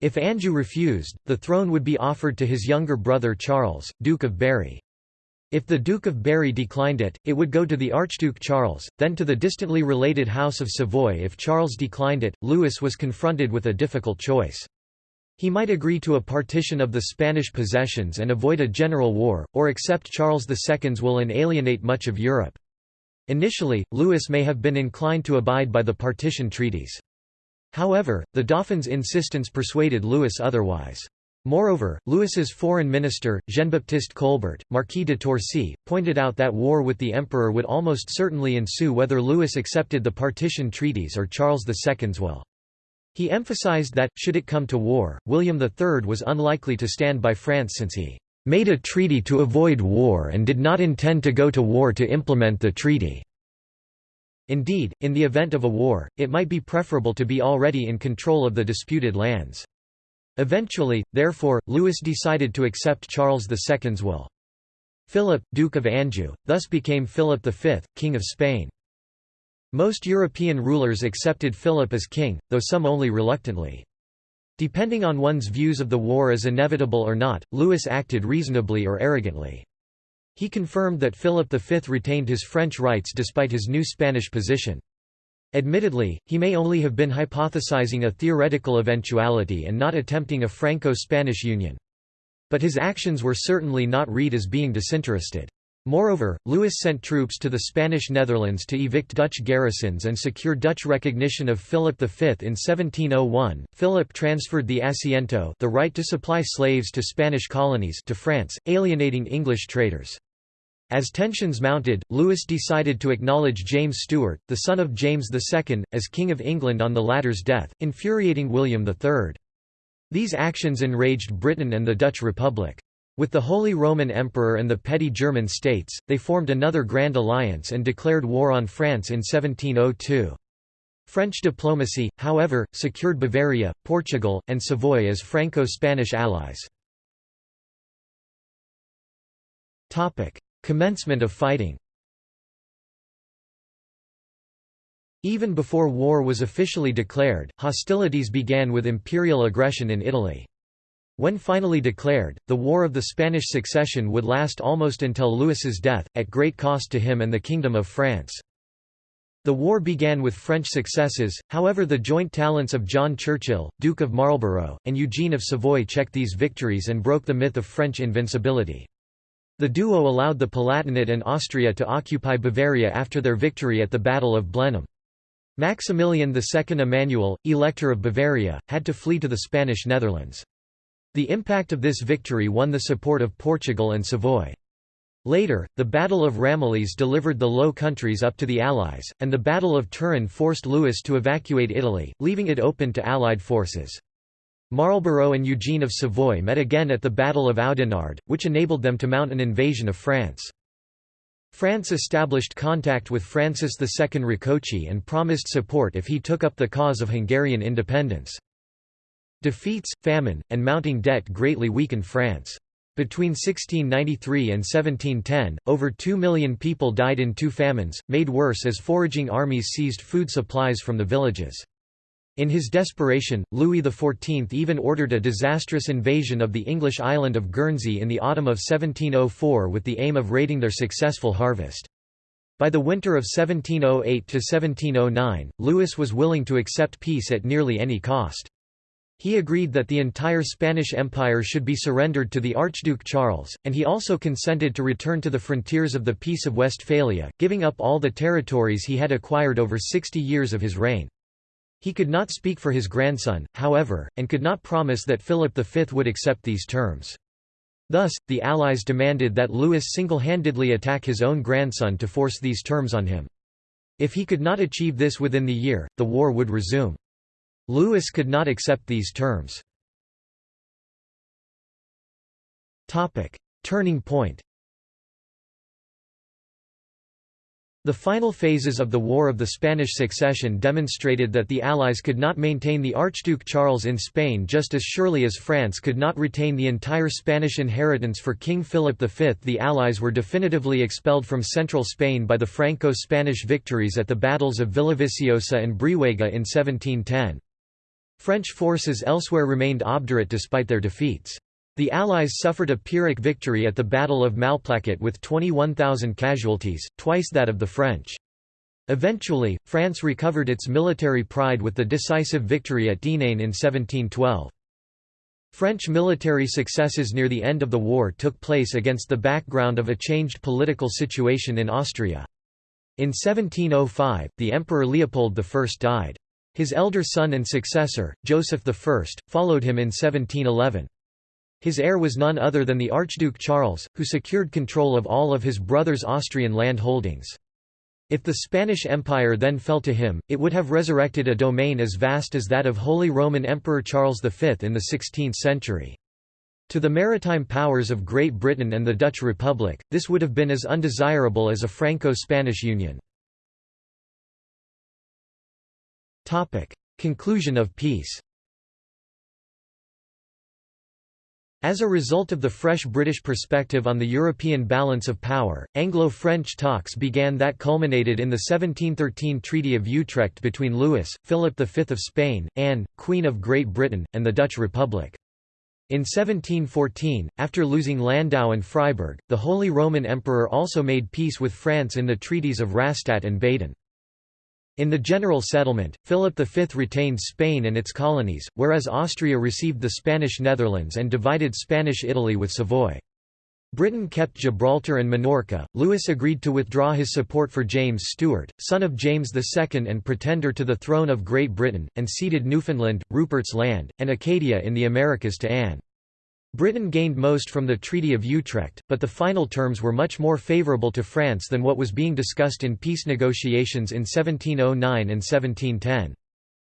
If Anjou refused, the throne would be offered to his younger brother Charles, Duke of Berry. If the Duke of Berry declined it, it would go to the Archduke Charles, then to the distantly related House of Savoy if Charles declined it, Louis was confronted with a difficult choice. He might agree to a partition of the Spanish possessions and avoid a general war, or accept Charles II's will and alienate much of Europe. Initially, Louis may have been inclined to abide by the partition treaties. However, the Dauphin's insistence persuaded Louis otherwise. Moreover, Louis's foreign minister, Jean-Baptiste Colbert, Marquis de Torcy, pointed out that war with the emperor would almost certainly ensue whether Louis accepted the partition treaties or Charles II's will. He emphasized that, should it come to war, William III was unlikely to stand by France since he "...made a treaty to avoid war and did not intend to go to war to implement the treaty." Indeed, in the event of a war, it might be preferable to be already in control of the disputed lands. Eventually, therefore, Louis decided to accept Charles II's will. Philip, Duke of Anjou, thus became Philip V, King of Spain. Most European rulers accepted Philip as king, though some only reluctantly. Depending on one's views of the war as inevitable or not, Louis acted reasonably or arrogantly. He confirmed that Philip V retained his French rights despite his new Spanish position. Admittedly, he may only have been hypothesizing a theoretical eventuality and not attempting a Franco-Spanish union. But his actions were certainly not read as being disinterested. Moreover, Louis sent troops to the Spanish Netherlands to evict Dutch garrisons and secure Dutch recognition of Philip V in 1701. Philip transferred the asiento, the right to supply slaves to Spanish colonies, to France, alienating English traders. As tensions mounted, Louis decided to acknowledge James Stuart, the son of James II, as King of England on the latter's death, infuriating William III. These actions enraged Britain and the Dutch Republic. With the Holy Roman Emperor and the petty German states, they formed another Grand Alliance and declared war on France in 1702. French diplomacy, however, secured Bavaria, Portugal, and Savoy as Franco-Spanish allies. Commencement of fighting Even before war was officially declared, hostilities began with imperial aggression in Italy. When finally declared, the War of the Spanish Succession would last almost until Louis's death, at great cost to him and the Kingdom of France. The war began with French successes, however the joint talents of John Churchill, Duke of Marlborough, and Eugene of Savoy checked these victories and broke the myth of French invincibility. The duo allowed the Palatinate and Austria to occupy Bavaria after their victory at the Battle of Blenheim. Maximilian II Emmanuel, Elector of Bavaria, had to flee to the Spanish Netherlands. The impact of this victory won the support of Portugal and Savoy. Later, the Battle of Ramillies delivered the Low Countries up to the Allies, and the Battle of Turin forced Louis to evacuate Italy, leaving it open to Allied forces. Marlborough and Eugene of Savoy met again at the Battle of Oudenarde, which enabled them to mount an invasion of France. France established contact with Francis II Rákóczi and promised support if he took up the cause of Hungarian independence. Defeats, famine, and mounting debt greatly weakened France. Between 1693 and 1710, over 2 million people died in two famines, made worse as foraging armies seized food supplies from the villages. In his desperation, Louis XIV even ordered a disastrous invasion of the English island of Guernsey in the autumn of 1704 with the aim of raiding their successful harvest. By the winter of 1708–1709, Louis was willing to accept peace at nearly any cost. He agreed that the entire Spanish Empire should be surrendered to the Archduke Charles, and he also consented to return to the frontiers of the Peace of Westphalia, giving up all the territories he had acquired over 60 years of his reign. He could not speak for his grandson, however, and could not promise that Philip V would accept these terms. Thus, the Allies demanded that Louis single-handedly attack his own grandson to force these terms on him. If he could not achieve this within the year, the war would resume. Louis could not accept these terms. Turning point The final phases of the War of the Spanish Succession demonstrated that the Allies could not maintain the Archduke Charles in Spain just as surely as France could not retain the entire Spanish inheritance for King Philip V. The Allies were definitively expelled from central Spain by the Franco-Spanish victories at the battles of Villaviciosa and Brihuega in 1710. French forces elsewhere remained obdurate despite their defeats. The Allies suffered a Pyrrhic victory at the Battle of Malplaquet with 21,000 casualties, twice that of the French. Eventually, France recovered its military pride with the decisive victory at Denain in 1712. French military successes near the end of the war took place against the background of a changed political situation in Austria. In 1705, the Emperor Leopold I died. His elder son and successor, Joseph I, followed him in 1711. His heir was none other than the Archduke Charles, who secured control of all of his brother's Austrian land holdings. If the Spanish Empire then fell to him, it would have resurrected a domain as vast as that of Holy Roman Emperor Charles V in the 16th century. To the maritime powers of Great Britain and the Dutch Republic, this would have been as undesirable as a Franco-Spanish union. Conclusion of peace As a result of the fresh British perspective on the European balance of power, Anglo-French talks began that culminated in the 1713 Treaty of Utrecht between Louis, Philip V of Spain, Anne, Queen of Great Britain, and the Dutch Republic. In 1714, after losing Landau and Freiburg, the Holy Roman Emperor also made peace with France in the treaties of Rastatt and Baden. In the general settlement, Philip V retained Spain and its colonies, whereas Austria received the Spanish Netherlands and divided Spanish Italy with Savoy. Britain kept Gibraltar and Minorca. Louis agreed to withdraw his support for James Stuart, son of James II and pretender to the throne of Great Britain, and ceded Newfoundland, Rupert's Land, and Acadia in the Americas to Anne. Britain gained most from the Treaty of Utrecht, but the final terms were much more favourable to France than what was being discussed in peace negotiations in 1709 and 1710.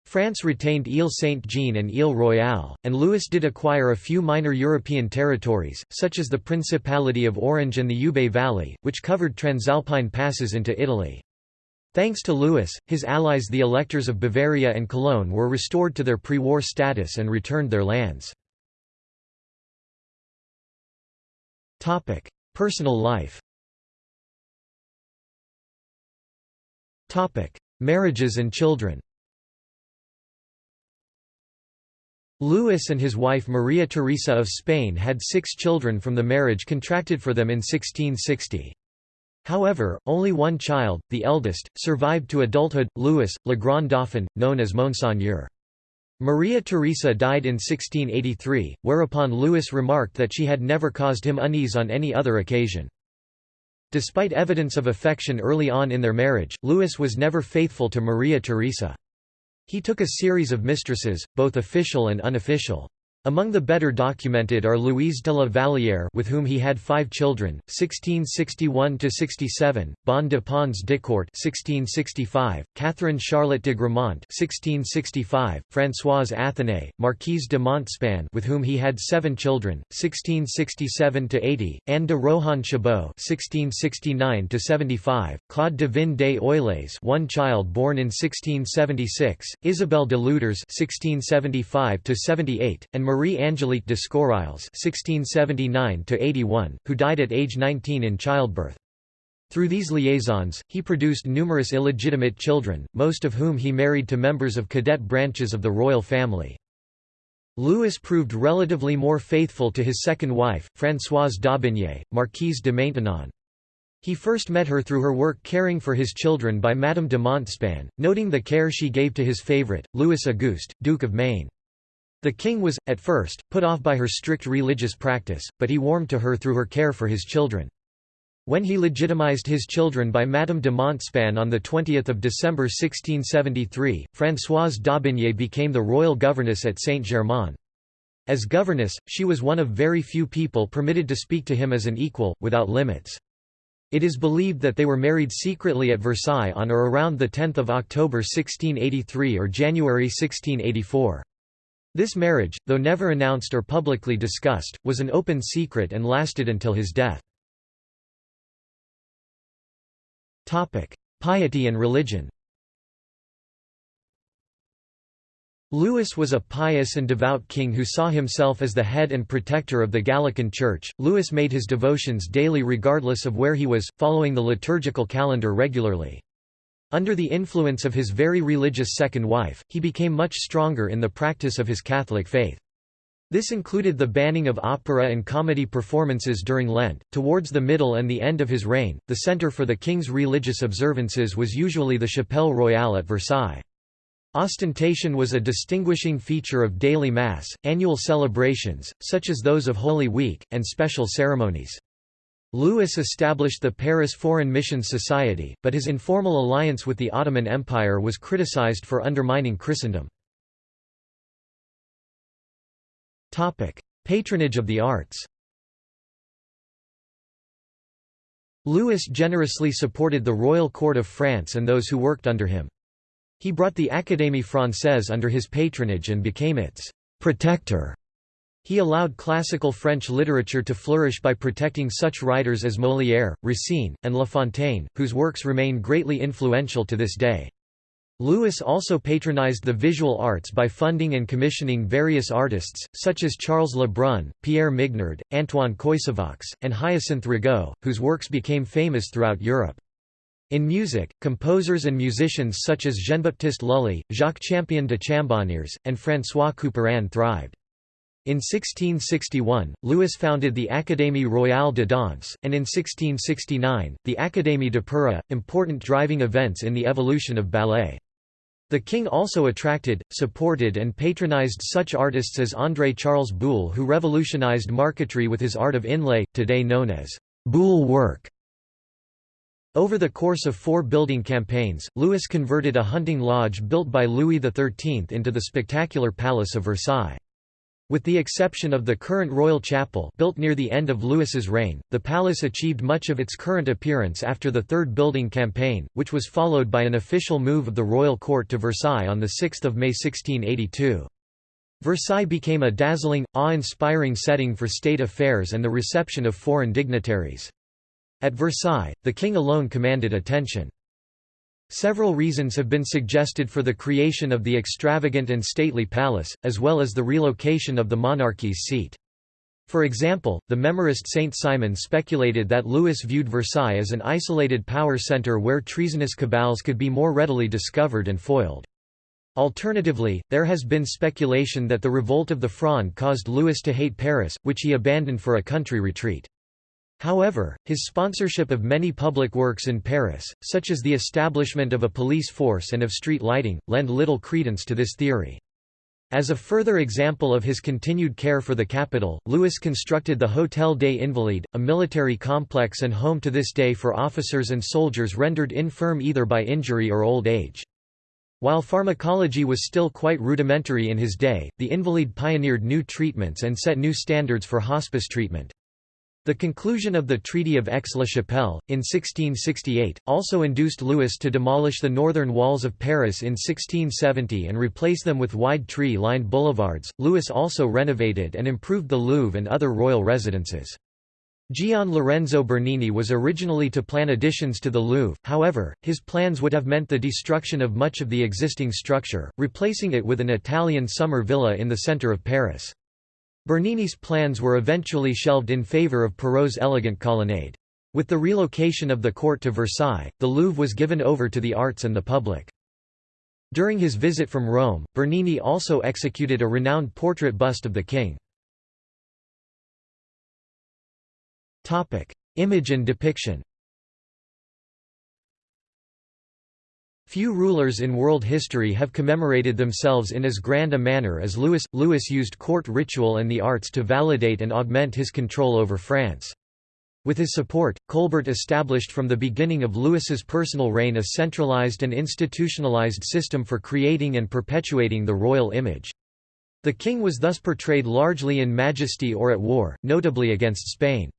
France retained Ile Saint-Jean and Ile Royale, and Louis did acquire a few minor European territories, such as the Principality of Orange and the Ubaye Valley, which covered transalpine passes into Italy. Thanks to Louis, his allies the electors of Bavaria and Cologne were restored to their pre-war status and returned their lands. Topic: Personal life. Topic: Marriages and children. Louis and his wife Maria Theresa of Spain had six children from the marriage contracted for them in 1660. However, only one child, the eldest, survived to adulthood, Louis, Le Grand Dauphin, known as Monseigneur. Maria Theresa died in 1683, whereupon Louis remarked that she had never caused him unease on any other occasion. Despite evidence of affection early on in their marriage, Louis was never faithful to Maria Theresa. He took a series of mistresses, both official and unofficial. Among the better documented are Louise de la Vallière with whom he had five children, 1661–67, Bon de Pons d'Écourt 1665, Catherine Charlotte de Gramont 1665, Françoise Athenay, Marquise de Montespan with whom he had seven children, 1667–80, Anne de Rohan Chabot 1669–75, Claude de Vin des Œillets one child born in 1676, Isabelle de Ludres 1675–78, and Marie-Angélique de Scorailles (1679–81), who died at age 19 in childbirth. Through these liaisons, he produced numerous illegitimate children, most of whom he married to members of cadet branches of the royal family. Louis proved relatively more faithful to his second wife, Françoise d'Aubigné, Marquise de Maintenon. He first met her through her work caring for his children by Madame de Montespan, noting the care she gave to his favourite, Louis Auguste, Duke of Maine. The king was, at first, put off by her strict religious practice, but he warmed to her through her care for his children. When he legitimized his children by Madame de Montespan on 20 December 1673, Françoise d'Aubigné became the royal governess at Saint-Germain. As governess, she was one of very few people permitted to speak to him as an equal, without limits. It is believed that they were married secretly at Versailles on or around 10 October 1683 or January 1684. This marriage, though never announced or publicly discussed, was an open secret and lasted until his death. Piety and religion Louis was a pious and devout king who saw himself as the head and protector of the Gallican Church. Louis made his devotions daily regardless of where he was, following the liturgical calendar regularly. Under the influence of his very religious second wife, he became much stronger in the practice of his Catholic faith. This included the banning of opera and comedy performances during Lent. Towards the middle and the end of his reign, the centre for the king's religious observances was usually the Chapelle Royale at Versailles. Ostentation was a distinguishing feature of daily Mass, annual celebrations, such as those of Holy Week, and special ceremonies. Louis established the Paris Foreign Missions Society, but his informal alliance with the Ottoman Empire was criticized for undermining Christendom. Patronage of the arts Louis generously supported the royal court of France and those who worked under him. He brought the Académie Française under his patronage and became its «protector». He allowed classical French literature to flourish by protecting such writers as Molière, Racine, and La Fontaine, whose works remain greatly influential to this day. Louis also patronized the visual arts by funding and commissioning various artists, such as Charles Le Brun, Pierre Mignard, Antoine Coysevox, and Hyacinthe Rigaud, whose works became famous throughout Europe. In music, composers and musicians such as Jean-Baptiste Lully, Jacques Champion de Chambonnières, and François Couperin thrived. In 1661, Louis founded the Académie royale de danse, and in 1669, the Académie d'Opéra, important driving events in the evolution of ballet. The king also attracted, supported and patronized such artists as André Charles Boulle who revolutionized marquetry with his art of inlay, today known as Boulle work. Over the course of four building campaigns, Louis converted a hunting lodge built by Louis XIII into the spectacular Palace of Versailles. With the exception of the current royal chapel built near the end of Louis's reign, the palace achieved much of its current appearance after the Third Building Campaign, which was followed by an official move of the royal court to Versailles on 6 May 1682. Versailles became a dazzling, awe-inspiring setting for state affairs and the reception of foreign dignitaries. At Versailles, the king alone commanded attention. Several reasons have been suggested for the creation of the extravagant and stately palace, as well as the relocation of the monarchy's seat. For example, the memorist Saint Simon speculated that Louis viewed Versailles as an isolated power centre where treasonous cabals could be more readily discovered and foiled. Alternatively, there has been speculation that the revolt of the Fronde caused Louis to hate Paris, which he abandoned for a country retreat. However, his sponsorship of many public works in Paris, such as the establishment of a police force and of street lighting, lend little credence to this theory. As a further example of his continued care for the capital, Louis constructed the Hôtel des Invalides, a military complex and home to this day for officers and soldiers rendered infirm either by injury or old age. While pharmacology was still quite rudimentary in his day, the Invalide pioneered new treatments and set new standards for hospice treatment. The conclusion of the Treaty of Aix-la-Chapelle, in 1668, also induced Louis to demolish the northern walls of Paris in 1670 and replace them with wide tree-lined boulevards. Louis also renovated and improved the Louvre and other royal residences. Gian Lorenzo Bernini was originally to plan additions to the Louvre, however, his plans would have meant the destruction of much of the existing structure, replacing it with an Italian summer villa in the centre of Paris. Bernini's plans were eventually shelved in favour of Perrault's elegant colonnade. With the relocation of the court to Versailles, the Louvre was given over to the arts and the public. During his visit from Rome, Bernini also executed a renowned portrait bust of the king. Image and depiction Few rulers in world history have commemorated themselves in as grand a manner as Louis. Louis used court ritual and the arts to validate and augment his control over France. With his support, Colbert established from the beginning of Louis's personal reign a centralized and institutionalized system for creating and perpetuating the royal image. The king was thus portrayed largely in majesty or at war, notably against Spain.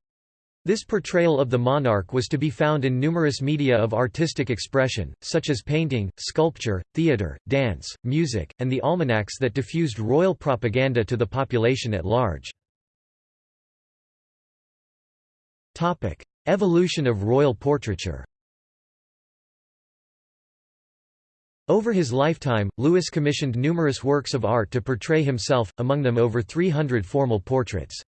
This portrayal of the monarch was to be found in numerous media of artistic expression, such as painting, sculpture, theatre, dance, music, and the almanacs that diffused royal propaganda to the population at large. Evolution of royal portraiture Over his lifetime, Louis commissioned numerous works of art to portray himself, among them over 300 formal portraits.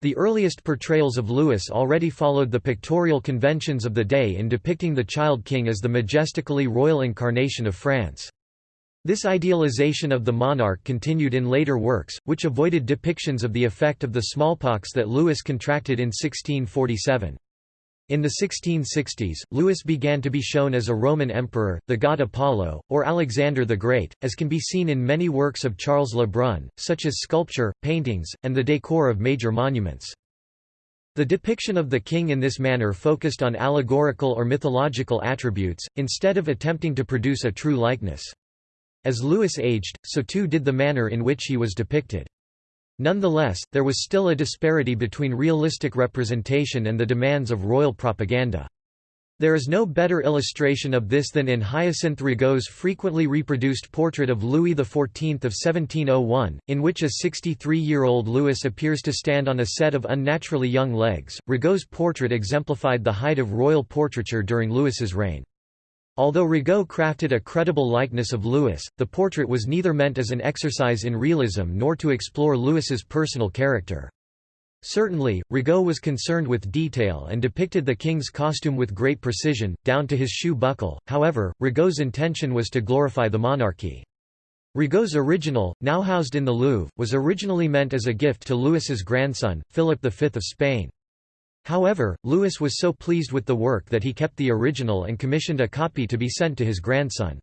The earliest portrayals of Louis already followed the pictorial conventions of the day in depicting the child king as the majestically royal incarnation of France. This idealization of the monarch continued in later works, which avoided depictions of the effect of the smallpox that Louis contracted in 1647. In the 1660s, Louis began to be shown as a Roman emperor, the god Apollo, or Alexander the Great, as can be seen in many works of Charles Le Brun, such as sculpture, paintings, and the decor of major monuments. The depiction of the king in this manner focused on allegorical or mythological attributes, instead of attempting to produce a true likeness. As Louis aged, so too did the manner in which he was depicted. Nonetheless, there was still a disparity between realistic representation and the demands of royal propaganda. There is no better illustration of this than in Hyacinthe Rigaud's frequently reproduced portrait of Louis XIV of 1701, in which a 63-year-old Louis appears to stand on a set of unnaturally young legs. Rigaud's portrait exemplified the height of royal portraiture during Louis's reign. Although Rigaud crafted a credible likeness of Louis, the portrait was neither meant as an exercise in realism nor to explore Louis's personal character. Certainly, Rigaud was concerned with detail and depicted the king's costume with great precision, down to his shoe buckle, however, Rigaud's intention was to glorify the monarchy. Rigaud's original, now housed in the Louvre, was originally meant as a gift to Louis's grandson, Philip V of Spain. However, Louis was so pleased with the work that he kept the original and commissioned a copy to be sent to his grandson.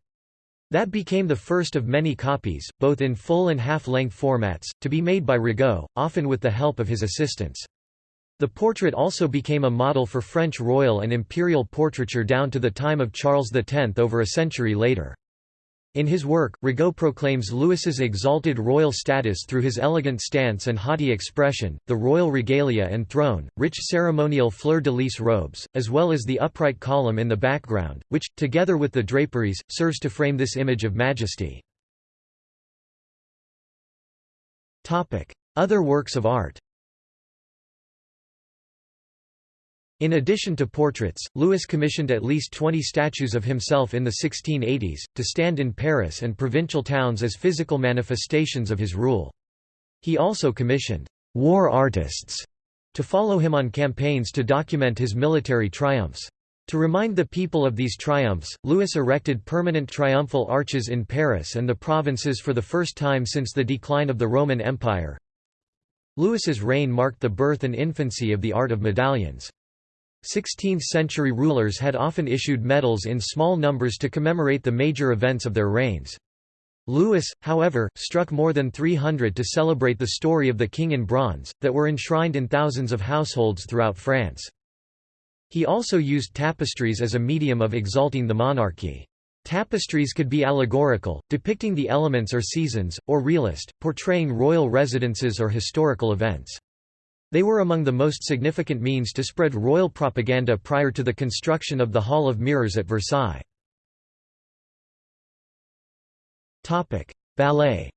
That became the first of many copies, both in full and half-length formats, to be made by Rigaud, often with the help of his assistants. The portrait also became a model for French royal and imperial portraiture down to the time of Charles X over a century later. In his work, Rigaud proclaims Louis's exalted royal status through his elegant stance and haughty expression, the royal regalia and throne, rich ceremonial fleur-de-lis robes, as well as the upright column in the background, which, together with the draperies, serves to frame this image of majesty. Other works of art In addition to portraits, Louis commissioned at least 20 statues of himself in the 1680s, to stand in Paris and provincial towns as physical manifestations of his rule. He also commissioned «war artists» to follow him on campaigns to document his military triumphs. To remind the people of these triumphs, Louis erected permanent triumphal arches in Paris and the provinces for the first time since the decline of the Roman Empire. Louis's reign marked the birth and infancy of the art of medallions. 16th-century rulers had often issued medals in small numbers to commemorate the major events of their reigns. Louis, however, struck more than 300 to celebrate the story of the king in bronze, that were enshrined in thousands of households throughout France. He also used tapestries as a medium of exalting the monarchy. Tapestries could be allegorical, depicting the elements or seasons, or realist, portraying royal residences or historical events. They were among the most significant means to spread royal propaganda prior to the construction of the Hall of Mirrors at Versailles. Ballet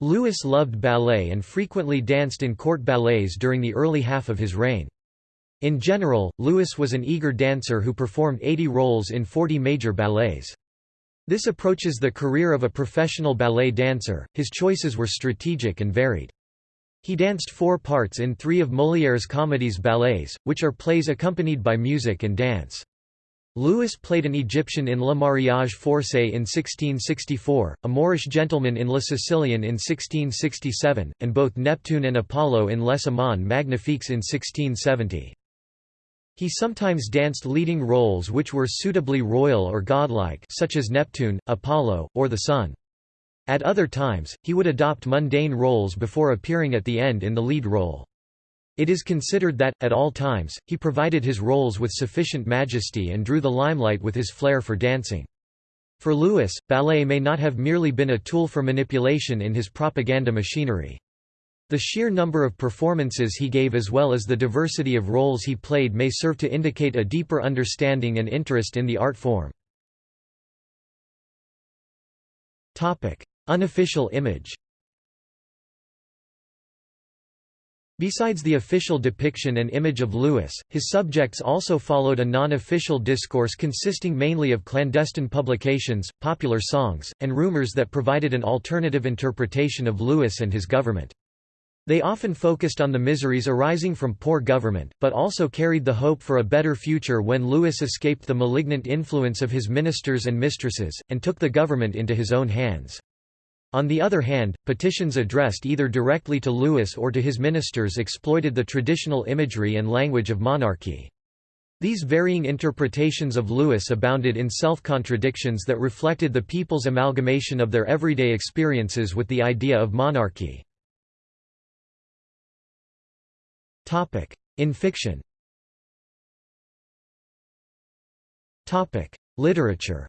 Louis loved ballet and frequently danced in court ballets during the early half of his reign. In general, Louis was an eager dancer who performed 80 roles in 40 major ballets. This approaches the career of a professional ballet dancer, his choices were strategic and varied. He danced four parts in three of Molière's comedies ballets, which are plays accompanied by music and dance. Louis played an Egyptian in Le Mariage Forcé in 1664, a Moorish gentleman in Le Sicilien in 1667, and both Neptune and Apollo in Les Amants Magnifiques in 1670. He sometimes danced leading roles which were suitably royal or godlike such as Neptune, Apollo, or the Sun. At other times, he would adopt mundane roles before appearing at the end in the lead role. It is considered that, at all times, he provided his roles with sufficient majesty and drew the limelight with his flair for dancing. For Louis, ballet may not have merely been a tool for manipulation in his propaganda machinery. The sheer number of performances he gave as well as the diversity of roles he played may serve to indicate a deeper understanding and interest in the art form. Unofficial image Besides the official depiction and image of Louis, his subjects also followed a non-official discourse consisting mainly of clandestine publications, popular songs, and rumors that provided an alternative interpretation of Louis and his government. They often focused on the miseries arising from poor government, but also carried the hope for a better future when Louis escaped the malignant influence of his ministers and mistresses, and took the government into his own hands. On the other hand, petitions addressed either directly to Louis or to his ministers exploited the traditional imagery and language of monarchy. These varying interpretations of Louis abounded in self-contradictions that reflected the people's amalgamation of their everyday experiences with the idea of monarchy. In fiction. Literature.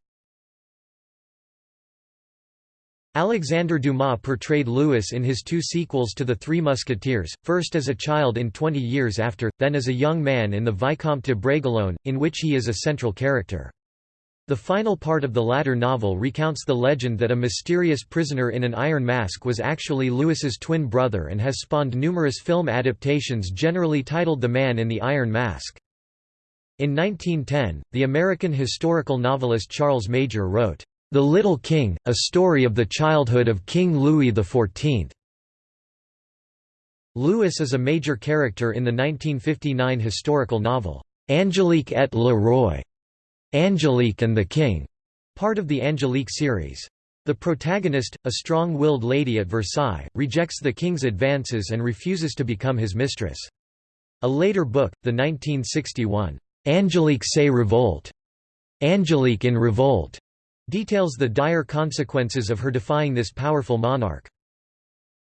Alexandre Dumas portrayed Louis in his two sequels to The Three Musketeers, first as a child in Twenty Years After, then as a young man in the Vicomte de Bragelonne, in which he is a central character. The final part of the latter novel recounts the legend that a mysterious prisoner in an iron mask was actually Louis's twin brother and has spawned numerous film adaptations generally titled The Man in the Iron Mask. In 1910, the American historical novelist Charles Major wrote, the Little King, a story of the childhood of King Louis XIV. Louis is a major character in the 1959 historical novel, Angelique et le Roi, Angelique and the King, part of the Angelique series. The protagonist, a strong-willed lady at Versailles, rejects the king's advances and refuses to become his mistress. A later book, the 1961, Angelique se revolte, Angelique in revolt, details the dire consequences of her defying this powerful monarch.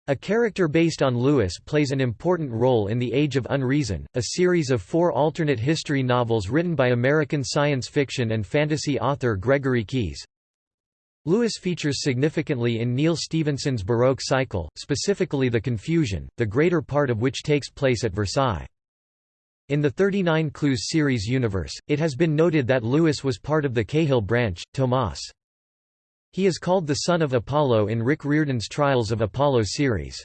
A character based on Louis plays an important role in The Age of Unreason, a series of four alternate history novels written by American science fiction and fantasy author Gregory Keyes. Louis features significantly in Neal Stephenson's Baroque cycle, specifically The Confusion, the greater part of which takes place at Versailles. In the 39 Clues series universe, it has been noted that Louis was part of the Cahill branch, Tomas. He is called the son of Apollo in Rick Riordan's Trials of Apollo series.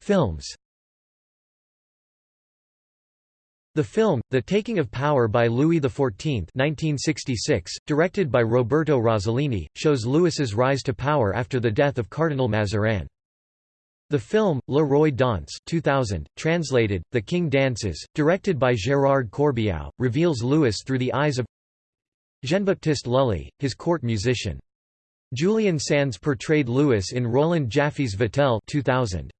Films The film, The Taking of Power by Louis XIV 1966, directed by Roberto Rossellini, shows Louis's rise to power after the death of Cardinal Mazarin. The film, Le Roi Danse 2000, translated, The King Dances, directed by Gérard Corbiau, reveals Louis through the eyes of Jean-Baptiste Lully, his court musician. Julian Sands portrayed Louis in Roland Joffé's Vatel 2000.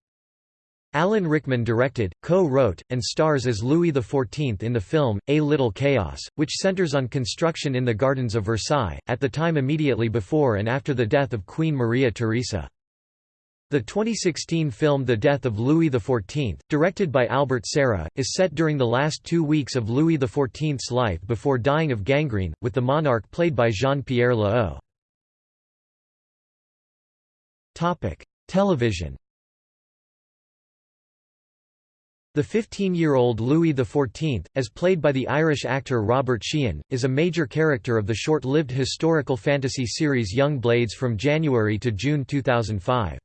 Alan Rickman directed, co-wrote, and stars as Louis XIV in the film, A Little Chaos, which centers on construction in the Gardens of Versailles, at the time immediately before and after the death of Queen Maria Theresa. The 2016 film The Death of Louis XIV, directed by Albert Serra, is set during the last two weeks of Louis XIV's life before dying of gangrene, with the monarch played by Jean-Pierre Léaud. Television The 15-year-old Louis XIV, as played by the Irish actor Robert Sheehan, is a major character of the short-lived historical fantasy series Young Blades from January to June 2005.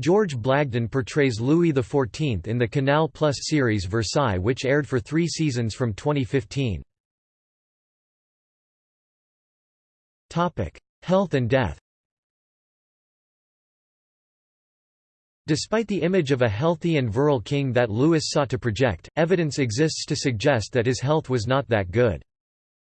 George Blagden portrays Louis XIV in the Canal Plus series Versailles which aired for three seasons from 2015. Health and death Despite the image of a healthy and virile king that Louis sought to project, evidence exists to suggest that his health was not that good.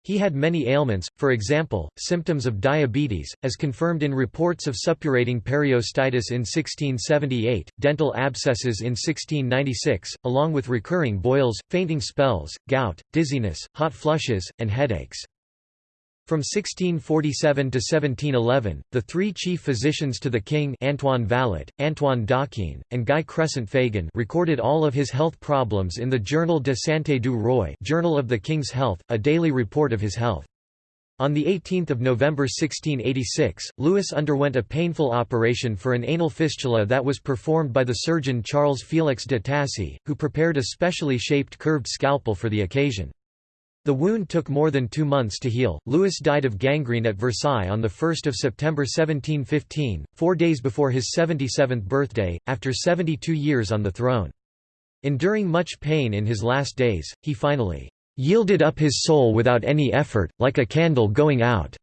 He had many ailments, for example, symptoms of diabetes, as confirmed in reports of suppurating periostitis in 1678, dental abscesses in 1696, along with recurring boils, fainting spells, gout, dizziness, hot flushes, and headaches. From 1647 to 1711, the three chief physicians to the king Antoine Vallot, Antoine Daquin, and Guy Crescent Fagon recorded all of his health problems in the Journal de Santé du Roi Journal of the King's Health, a daily report of his health. On 18 November 1686, Louis underwent a painful operation for an anal fistula that was performed by the surgeon Charles Félix de Tassy, who prepared a specially shaped curved scalpel for the occasion. The wound took more than two months to heal. Louis died of gangrene at Versailles on 1 September 1715, four days before his 77th birthday, after 72 years on the throne. Enduring much pain in his last days, he finally yielded up his soul without any effort, like a candle going out.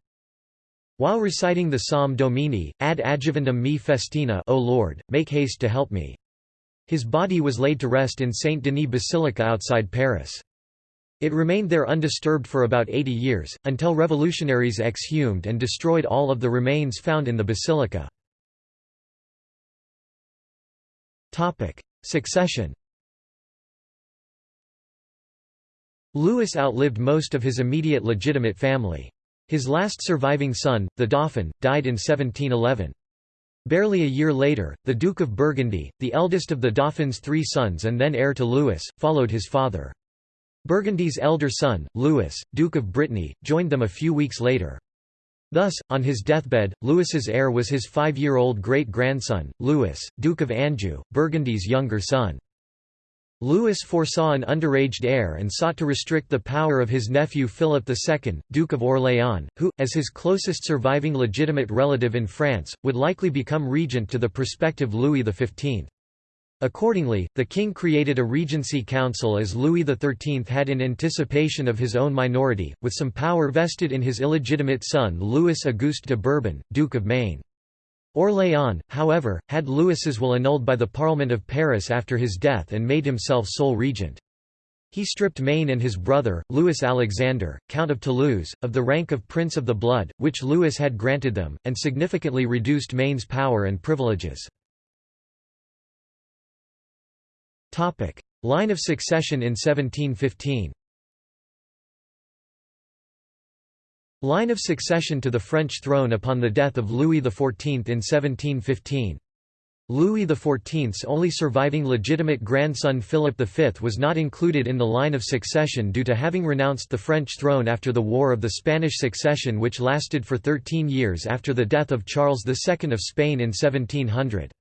While reciting the Psalm Domini, ad adjuvandum me festina O Lord, make haste to help me. His body was laid to rest in Saint Denis Basilica outside Paris. It remained there undisturbed for about 80 years, until revolutionaries exhumed and destroyed all of the remains found in the basilica. Succession Louis outlived most of his immediate legitimate family. His last surviving son, the Dauphin, died in 1711. Barely a year later, the Duke of Burgundy, the eldest of the Dauphin's three sons and then heir to Louis, followed his father. Burgundy's elder son, Louis, Duke of Brittany, joined them a few weeks later. Thus, on his deathbed, Louis's heir was his five-year-old great-grandson, Louis, Duke of Anjou, Burgundy's younger son. Louis foresaw an underaged heir and sought to restrict the power of his nephew Philip II, Duke of Orléans, who, as his closest surviving legitimate relative in France, would likely become regent to the prospective Louis XV. Accordingly, the king created a regency council as Louis XIII had in anticipation of his own minority, with some power vested in his illegitimate son Louis Auguste de Bourbon, Duke of Maine. Orléans, however, had Louis's will annulled by the Parliament of Paris after his death and made himself sole regent. He stripped Maine and his brother, Louis Alexander, Count of Toulouse, of the rank of Prince of the Blood, which Louis had granted them, and significantly reduced Maine's power and privileges. Line of succession in 1715 Line of succession to the French throne upon the death of Louis XIV in 1715. Louis XIV's only surviving legitimate grandson Philip V was not included in the line of succession due to having renounced the French throne after the War of the Spanish Succession which lasted for 13 years after the death of Charles II of Spain in 1700.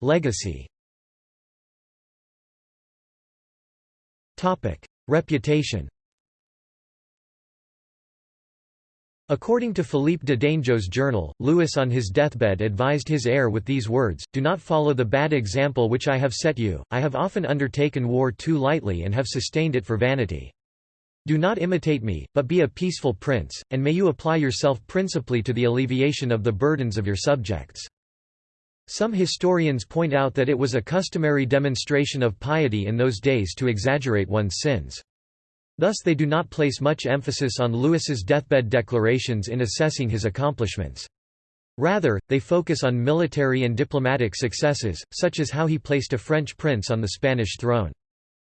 Legacy. Reputation. According to Philippe de Dangeau's journal, Louis on his deathbed advised his heir with these words, Do not follow the bad example which I have set you, I have often undertaken war too lightly and have sustained it for vanity. Do not imitate me, but be a peaceful prince, and may you apply yourself principally to the alleviation of the burdens of your subjects. Some historians point out that it was a customary demonstration of piety in those days to exaggerate one's sins. Thus they do not place much emphasis on Louis's deathbed declarations in assessing his accomplishments. Rather, they focus on military and diplomatic successes, such as how he placed a French prince on the Spanish throne.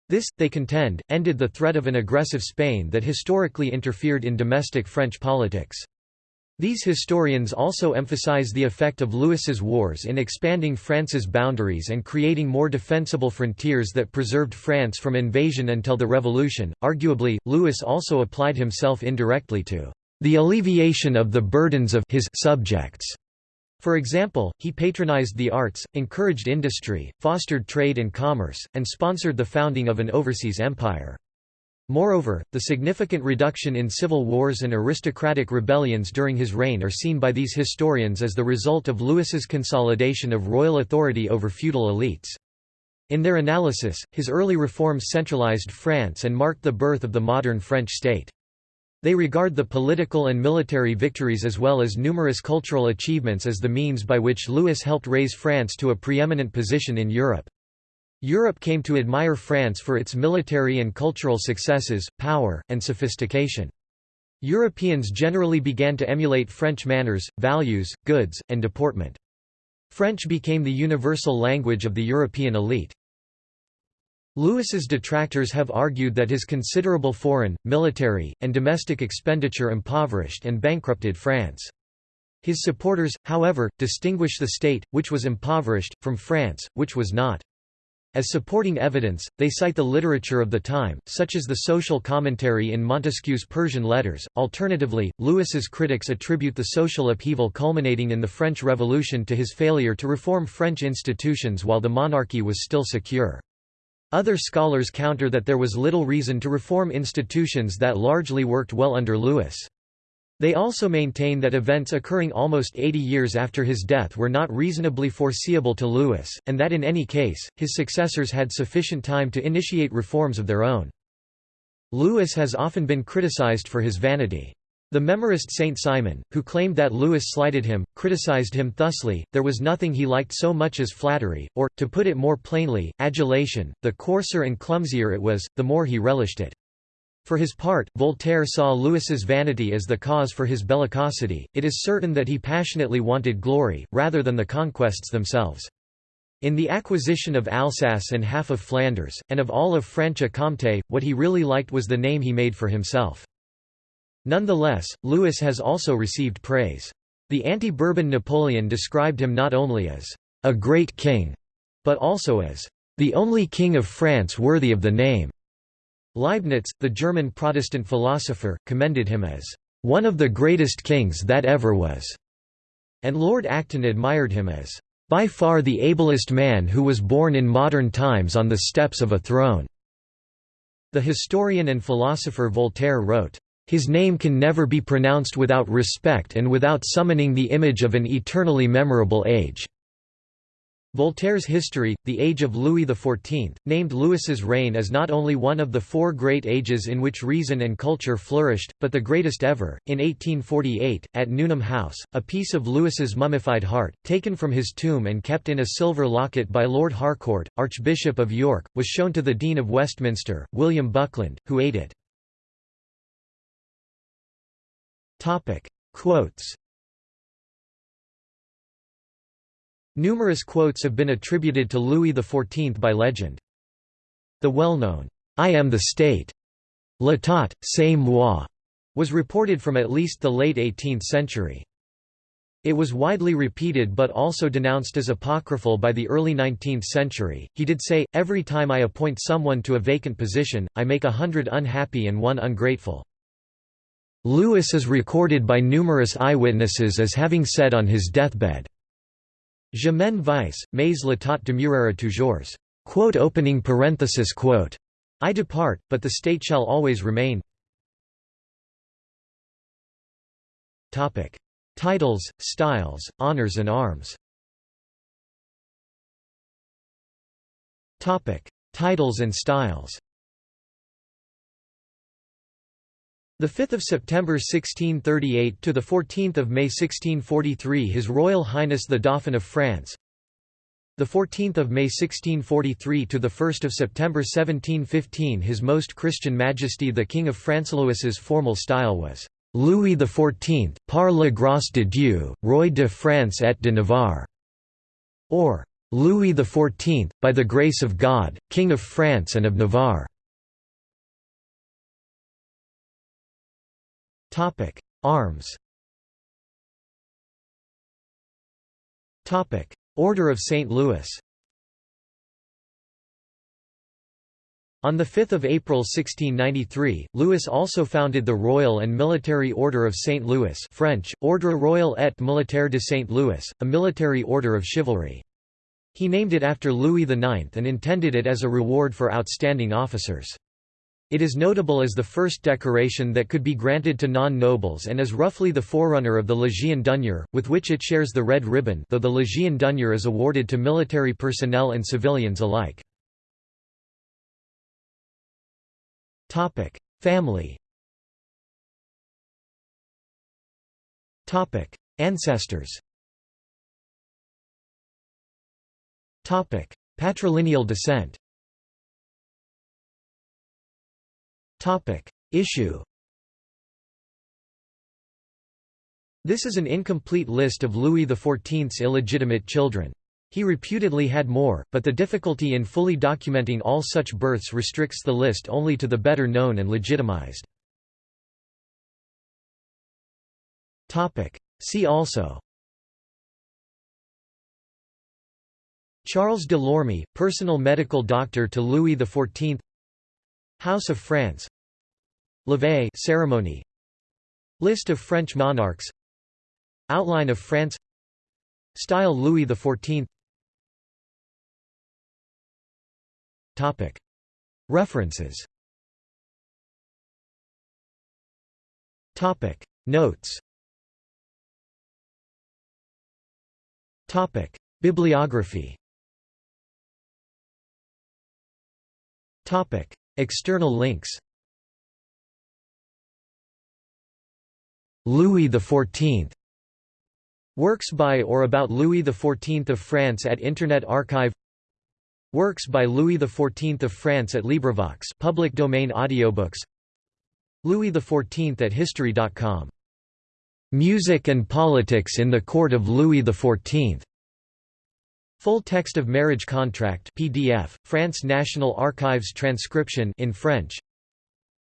This, they contend, ended the threat of an aggressive Spain that historically interfered in domestic French politics. These historians also emphasize the effect of Louis's wars in expanding France's boundaries and creating more defensible frontiers that preserved France from invasion until the Revolution. Arguably, Louis also applied himself indirectly to the alleviation of the burdens of his subjects. For example, he patronized the arts, encouraged industry, fostered trade and commerce, and sponsored the founding of an overseas empire. Moreover, the significant reduction in civil wars and aristocratic rebellions during his reign are seen by these historians as the result of Louis's consolidation of royal authority over feudal elites. In their analysis, his early reforms centralized France and marked the birth of the modern French state. They regard the political and military victories as well as numerous cultural achievements as the means by which Louis helped raise France to a preeminent position in Europe. Europe came to admire France for its military and cultural successes, power, and sophistication. Europeans generally began to emulate French manners, values, goods, and deportment. French became the universal language of the European elite. Louis's detractors have argued that his considerable foreign, military, and domestic expenditure impoverished and bankrupted France. His supporters, however, distinguish the state, which was impoverished, from France, which was not. As supporting evidence, they cite the literature of the time, such as the social commentary in Montesquieu's Persian letters. Alternatively, Louis's critics attribute the social upheaval culminating in the French Revolution to his failure to reform French institutions while the monarchy was still secure. Other scholars counter that there was little reason to reform institutions that largely worked well under Louis. They also maintain that events occurring almost 80 years after his death were not reasonably foreseeable to Louis, and that in any case, his successors had sufficient time to initiate reforms of their own. Louis has often been criticized for his vanity. The memorist Saint Simon, who claimed that Louis slighted him, criticized him thusly, there was nothing he liked so much as flattery, or, to put it more plainly, adulation, the coarser and clumsier it was, the more he relished it. For his part, Voltaire saw Louis's vanity as the cause for his bellicosity, it is certain that he passionately wanted glory, rather than the conquests themselves. In the acquisition of Alsace and half of Flanders, and of all of Franche-Comté, what he really liked was the name he made for himself. Nonetheless, Louis has also received praise. The anti-Bourbon Napoleon described him not only as a great king, but also as the only king of France worthy of the name. Leibniz, the German Protestant philosopher, commended him as one of the greatest kings that ever was, and Lord Acton admired him as by far the ablest man who was born in modern times on the steps of a throne. The historian and philosopher Voltaire wrote, his name can never be pronounced without respect and without summoning the image of an eternally memorable age." Voltaire's history, The Age of Louis XIV, named Louis's reign as not only one of the four great ages in which reason and culture flourished, but the greatest ever. In 1848, at Nuneham House, a piece of Louis's mummified heart, taken from his tomb and kept in a silver locket by Lord Harcourt, Archbishop of York, was shown to the Dean of Westminster, William Buckland, who ate it. Quotes. Numerous quotes have been attributed to Louis XIV by legend. The well-known, "'I am the state' L'état, c'est moi' was reported from at least the late 18th century. It was widely repeated but also denounced as apocryphal by the early 19th century. He did say, Every time I appoint someone to a vacant position, I make a hundred unhappy and one ungrateful. Louis is recorded by numerous eyewitnesses as having said on his deathbed, Je m'en vais, mais l'état demeurera toujours. Quote opening parenthesis quote. I depart, but the state shall always remain. Topic. Titles, styles, honors and arms Topic. Titles and styles The 5th of September 1638 to the 14th of May 1643 His Royal Highness the Dauphin of France. The 14th of May 1643 to the 1st of September 1715 His Most Christian Majesty the King of France Louis's formal style was Louis XIV, par la grâce de Dieu, Roi de France et de Navarre, or Louis XIV, by the grace of God, King of France and of Navarre. Topic: Arms. Topic: Order of St. Louis. On 5 April 1693, Louis also founded the Royal and Military Order of St. Louis French, Ordre Royal et Militaire de St. Louis, a military order of chivalry. He named it after Louis IX and intended it as a reward for outstanding officers. It is notable as the first decoration that could be granted to non-nobles and is roughly the forerunner of the Légion d'honneur, with which it shares the red ribbon though the Légion d'honneur is awarded to military personnel and civilians alike. Family Ancestors Patrilineal descent Topic. Issue This is an incomplete list of Louis XIV's illegitimate children. He reputedly had more, but the difficulty in fully documenting all such births restricts the list only to the better known and legitimized. See also Charles de Lorme, personal medical doctor to Louis XIV House of France. Levée ceremony. List of French monarchs. Outline of France. Style Louis XIV Topic. References. Topic. Notes. Topic. Bibliography. Topic External links Louis XIV Works by or about Louis XIV of France at Internet Archive Works by Louis XIV of France at LibriVox public domain audiobooks Louis XIV at History.com. Music and Politics in the Court of Louis XIV. Full text of marriage contract PDF, France National Archives transcription in French.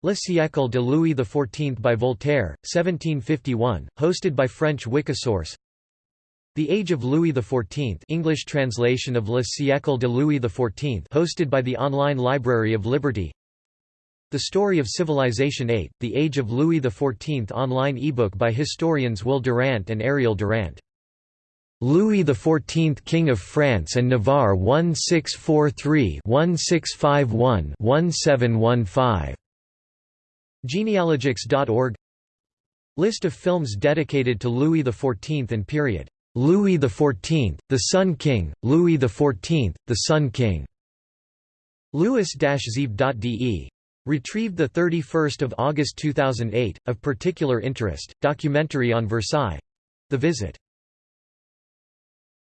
Le siècle de Louis XIV by Voltaire, 1751, hosted by French Wikisource. The Age of Louis XIV English translation of Le siècle de Louis XIV hosted by the Online Library of Liberty The Story of Civilization 8, The Age of Louis XIV online ebook by historians Will Durant and Ariel Durant. Louis XIV King of France and Navarre 1643-1651-1715. Genealogics.org List of films dedicated to Louis XIV and period Louis XIV, the Sun King, Louis XIV, the Sun King. Louis-Zeeb.de. Retrieved 31 August 2008, of particular interest, documentary on Versailles. The Visit